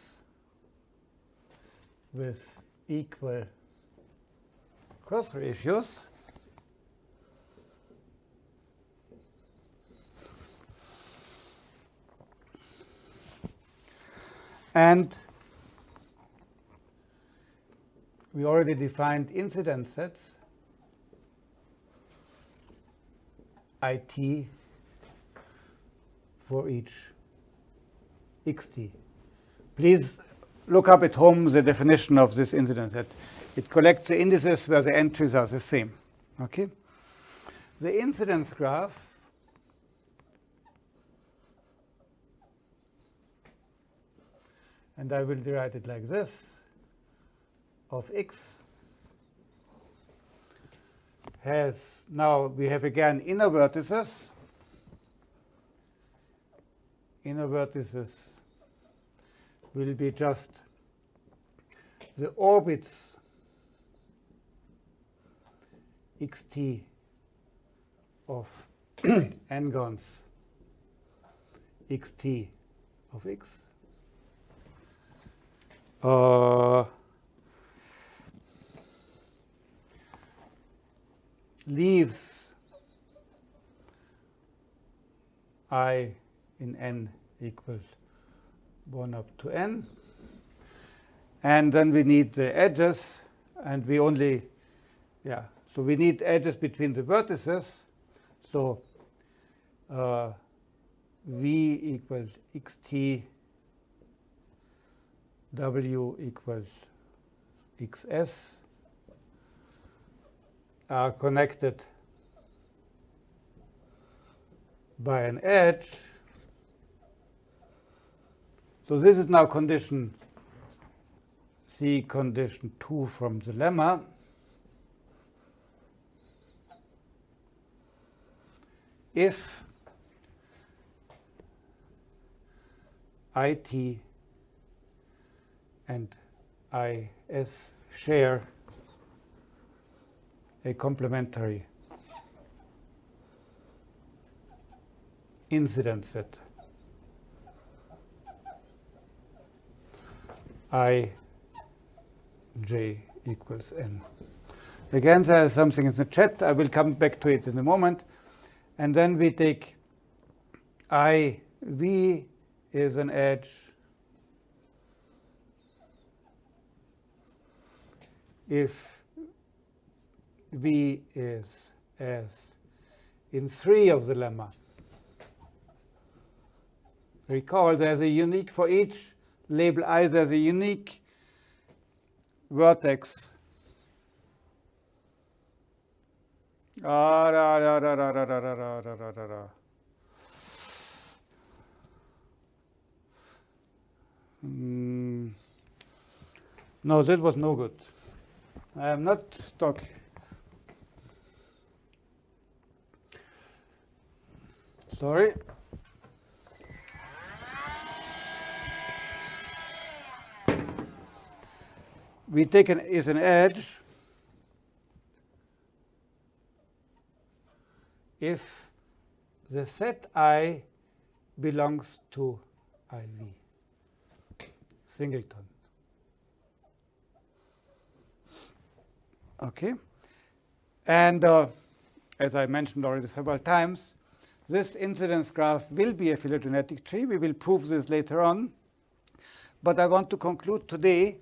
with equal cross ratios. And we already defined incidence sets IT for each xt. Please look up at home the definition of this incidence That It collects the indices where the entries are the same. Okay? The incidence graph and I will write it like this of x has now we have again inner vertices inner vertices will be just the orbits xt of n-gons xt of x. Uh, leaves i in n equals 1 up to n. And then we need the edges, and we only, yeah, so we need edges between the vertices. So uh, v equals xt, w equals xs are connected by an edge. So this is now condition C condition 2 from the lemma. If IT and IS share a complementary incidence set i j equals n. Again, there is something in the chat. I will come back to it in a moment. And then we take i v is an edge if V is S in three of the lemma. Recall there's a unique, for each label i, there's a unique vertex. Ah. Mm. No, that was no good. I am not talking. Sorry. We take an is an edge if the set I belongs to IV, singleton. Okay, and uh, as I mentioned already several times, this incidence graph will be a phylogenetic tree. We will prove this later on. But I want to conclude today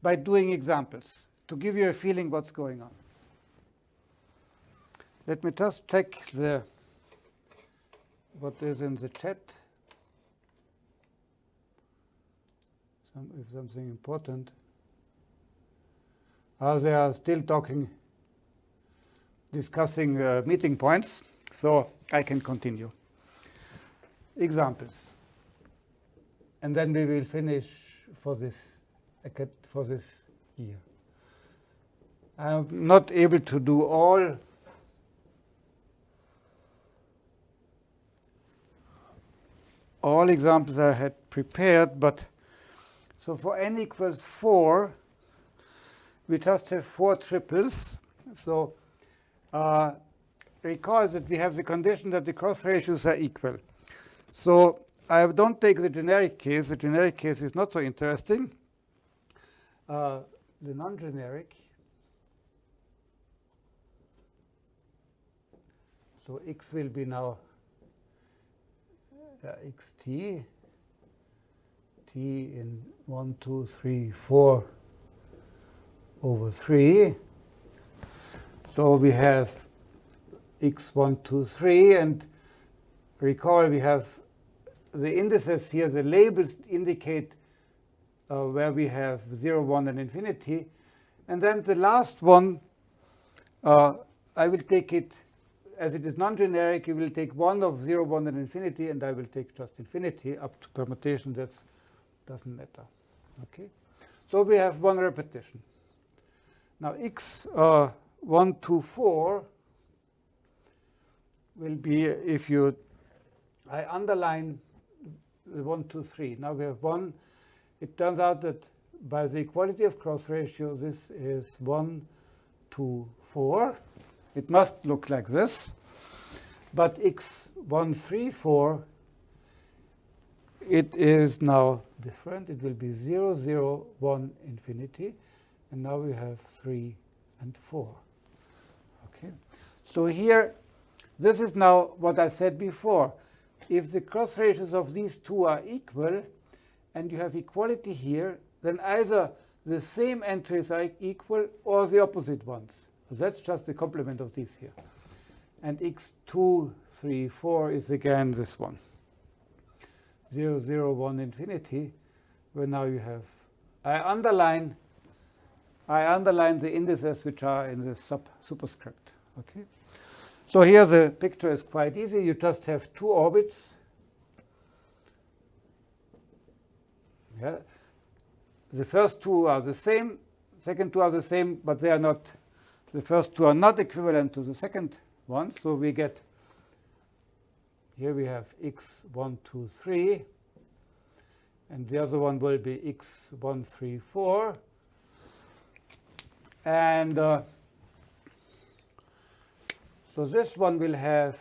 by doing examples to give you a feeling what's going on. Let me just check the what is in the chat. Some, if something important. Oh, they are still talking discussing uh, meeting points, so I can continue. Examples. And then we will finish for this, for this year. I'm not able to do all all examples I had prepared, but so for n equals 4, we just have four triples. So uh, recall that we have the condition that the cross ratios are equal. So I don't take the generic case. The generic case is not so interesting. Uh, the non-generic, so x will be now uh, xt, t in 1, 2, 3, 4 over 3. So we have x, 1, 2, 3. And recall we have the indices here, the labels indicate uh, where we have 0, 1, and infinity. And then the last one, uh, I will take it as it is non-generic, you will take 1 of 0, 1, and infinity, and I will take just infinity up to permutation. That doesn't matter. Okay. So we have one repetition. Now x uh, 1, 2, 4 will be if you I underline the 1, 2, 3. Now we have 1. It turns out that by the equality of cross ratio, this is 1, 2, 4. It must look like this. But x134, it is now different. It will be 0, 0, 1, infinity. And now we have 3 and 4. Okay. So here, this is now what I said before. If the cross ratios of these two are equal, and you have equality here, then either the same entries are equal or the opposite ones. So that's just the complement of these here. And x2, 3, 4 is again this one. 0, 0, 1, infinity, where now you have, I underline, I underline the indices which are in the sub superscript. Okay. So here the picture is quite easy. You just have two orbits. Yeah. The first two are the same, second two are the same, but they are not, the first two are not equivalent to the second one. So we get, here we have x1, 2, 3. And the other one will be x1, 3, 4. And uh, so this one will have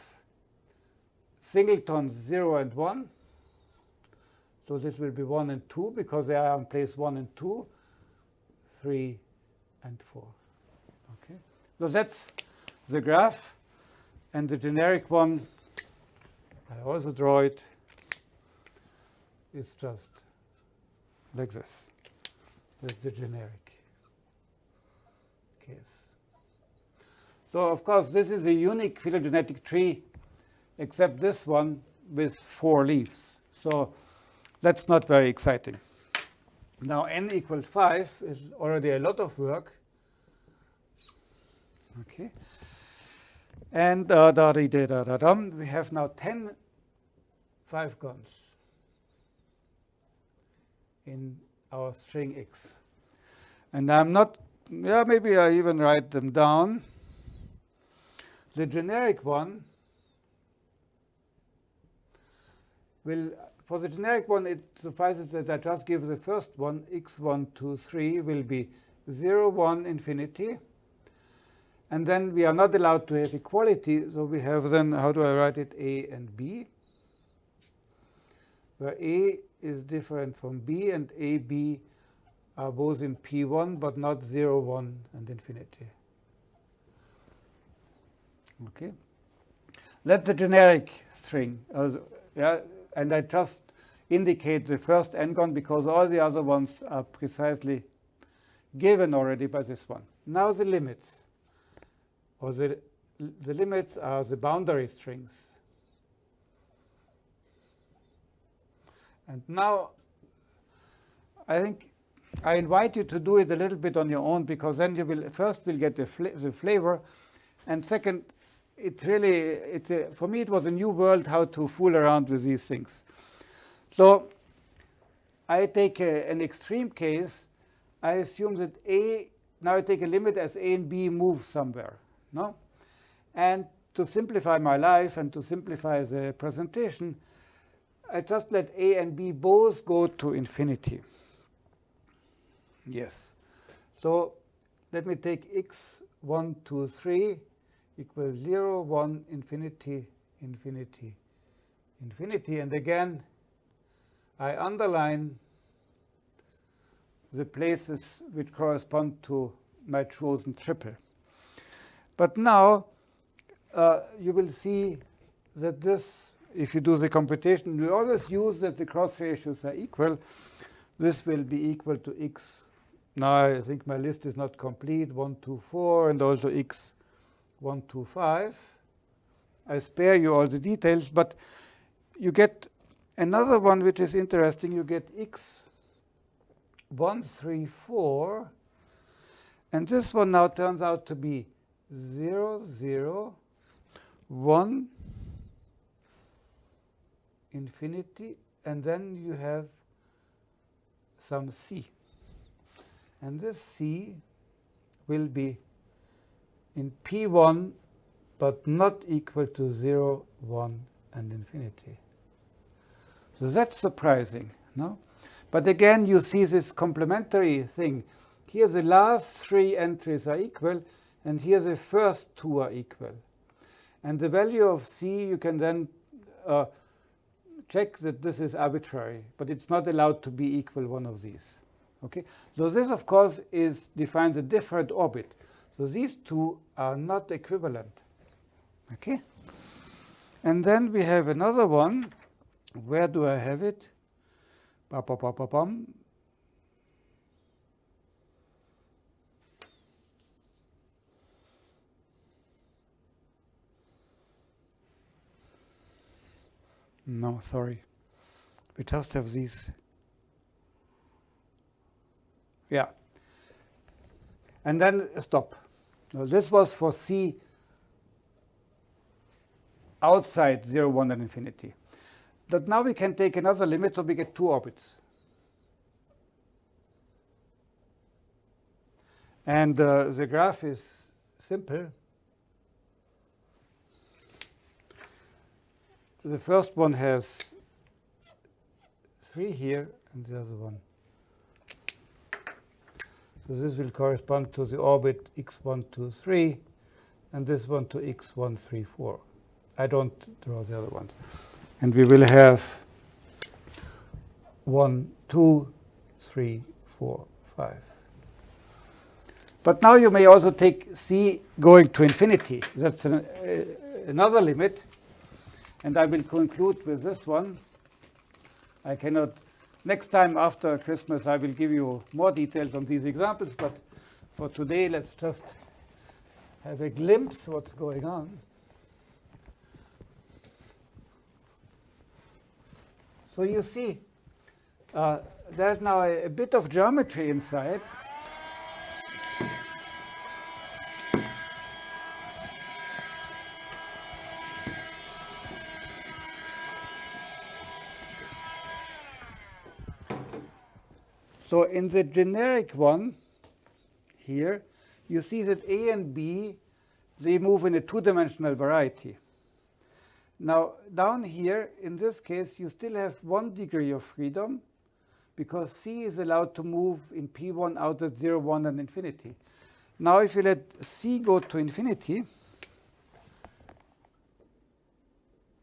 singletons 0 and 1. So this will be 1 and 2 because they are in place 1 and 2, 3 and 4. Okay. So that's the graph. And the generic one, I also draw it, it's just like this. That's the generic case. So of course, this is a unique phylogenetic tree, except this one with four leaves. So that's not very exciting. Now n equals 5 is already a lot of work. Okay. And uh, da, da, da, da, we have now 10 five gons in our string x. And I'm not, yeah, maybe I even write them down. The generic one will, for the generic one, it suffices that I just give the first one, x1, 2, 3, will be 0, 1, infinity. And then we are not allowed to have equality, so we have then, how do I write it, A and B, where A is different from B and A, B are both in P1, but not 0, 1, and infinity. Okay. Let the generic string, uh, yeah, and I just indicate the first n-gon because all the other ones are precisely given already by this one. Now the limits or the, the limits are the boundary strings. And now I think I invite you to do it a little bit on your own because then you will first will get the, the flavor And second, it's really, it's a, for me, it was a new world how to fool around with these things. So I take a, an extreme case. I assume that A, now I take a limit as A and B move somewhere. No? And to simplify my life and to simplify the presentation, I just let A and B both go to infinity. Yes. So let me take x 1, 2, 3 equals 0, 1, infinity, infinity, infinity. And again, I underline the places which correspond to my chosen triple. But now uh, you will see that this, if you do the computation, we always use that the cross ratios are equal. This will be equal to x. Now I think my list is not complete, 1, 2, 4, and also x 1, 2, 5. I spare you all the details, but you get another one which is interesting. You get x 1, 3, 4. And this one now turns out to be 0, 0, 1, infinity, and then you have some c. And this c will be in P1, but not equal to 0, 1, and infinity. So that's surprising, no? But again, you see this complementary thing. Here the last three entries are equal, and here the first two are equal. And the value of C, you can then uh, check that this is arbitrary, but it's not allowed to be equal one of these. Okay, so this, of course, is defines a different orbit. So these two are not equivalent. Okay, and then we have another one. Where do I have it? Ba, ba, ba, ba, bum. No, sorry. We just have these. Yeah. And then stop. Now this was for C outside 0, 1, and infinity. But now we can take another limit, so we get two orbits. And uh, the graph is simple. The first one has 3 here, and the other one. So this will correspond to the orbit x1, 2, 3, and this one to x1, 3, 4. I don't draw the other ones. And we will have 1, 2, 3, 4, 5. But now you may also take c going to infinity. That's an, uh, another limit. And I will conclude with this one. I cannot, next time after Christmas, I will give you more details on these examples. But for today, let's just have a glimpse what's going on. So you see, uh, there's now a, a bit of geometry inside. So in the generic one here, you see that A and B, they move in a two-dimensional variety. Now, down here, in this case, you still have one degree of freedom because C is allowed to move in P1 out at 0, 1, and infinity. Now, if you let C go to infinity,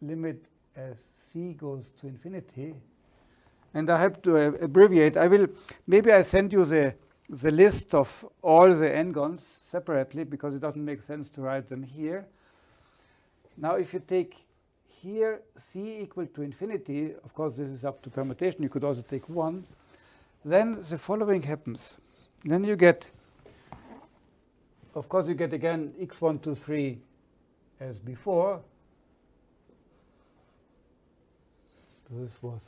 limit as C goes to infinity, and I have to uh, abbreviate. I will maybe I send you the the list of all the n-gons separately because it doesn't make sense to write them here. Now, if you take here c equal to infinity, of course, this is up to permutation. You could also take 1. Then the following happens. Then you get, of course, you get again x1, 2, 3 as before. This was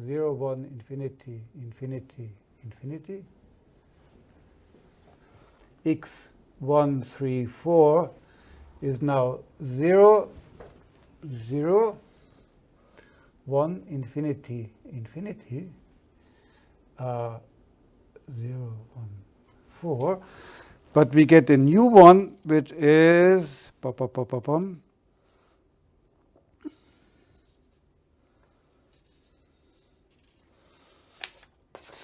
0, 1, infinity, infinity, infinity. x 1, 3, 4 is now 0, 0, 1, infinity, infinity, uh, 0, 1, 4. But we get a new one, which is, pop, pop, pop, pop, pop,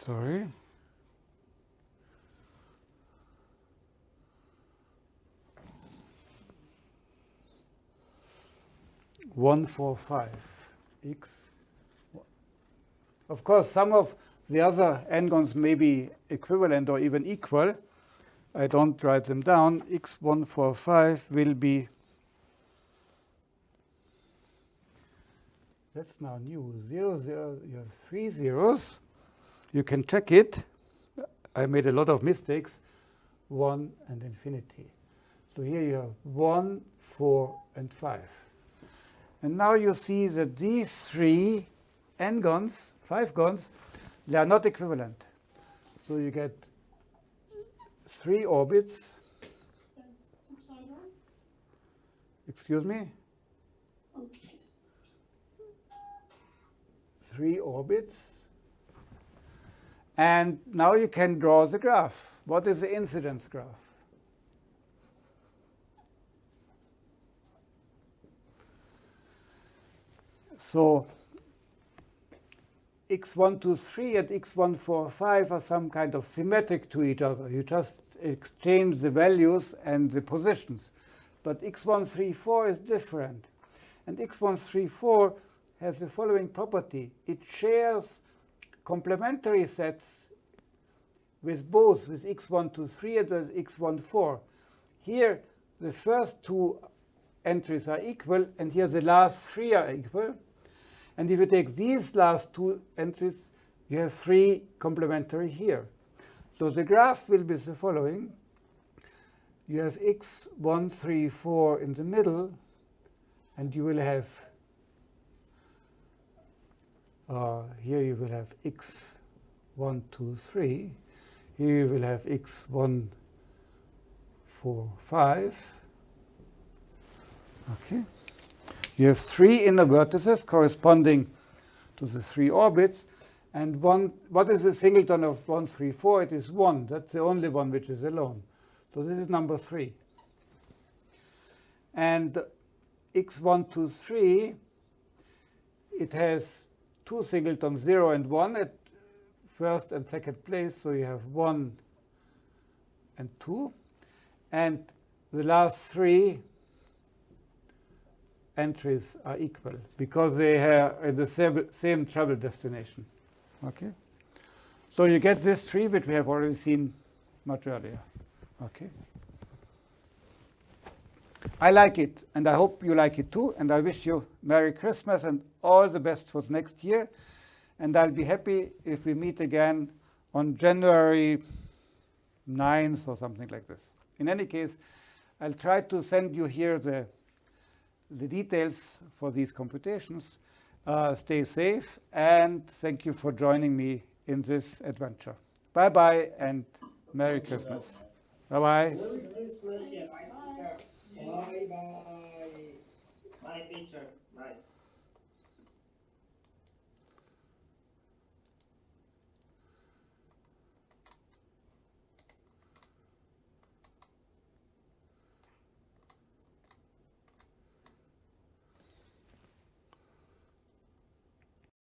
sorry. One four five x. Of course, some of the other n-gons may be equivalent or even equal. I don't write them down. x145 will be that's now new. Zero, zero, you have three zeros. You can check it. I made a lot of mistakes. 1 and infinity. So here you have 1, 4, and 5. And now you see that these three n-gons, 5 gons, they are not equivalent. So you get three orbits. Excuse me? Three orbits and now you can draw the graph. What is the incidence graph? So x123 and x145 are some kind of symmetric to each other. You just exchange the values and the positions. But x134 is different. And x134 has the following property. It shares complementary sets with both with x123 and with x14. Here, the first two entries are equal, and here the last three are equal. And if you take these last two entries, you have three complementary here. So the graph will be the following. You have x134 in the middle, and you will have uh, here you will have x 1, 2, 3. Here you will have x 1, 4, 5. Okay. You have three inner vertices corresponding to the three orbits. And one, what is the singleton of 1, 3, 4? It is 1. That's the only one which is alone. So this is number 3. And x1, 2, 3, it has two singletons, 0 and 1 at first and second place. So you have 1 and 2. And the last three entries are equal because they are the same travel destination. Okay. So you get this tree, which we have already seen much earlier. Okay. I like it, and I hope you like it too. And I wish you Merry Christmas and all the best for the next year. And I'll be happy if we meet again on January 9th or something like this. In any case, I'll try to send you here the, the details for these computations. Uh, stay safe, and thank you for joining me in this adventure. Bye-bye, and Merry Christmas. Bye-bye. Bye bye. Bye, teacher. Bye.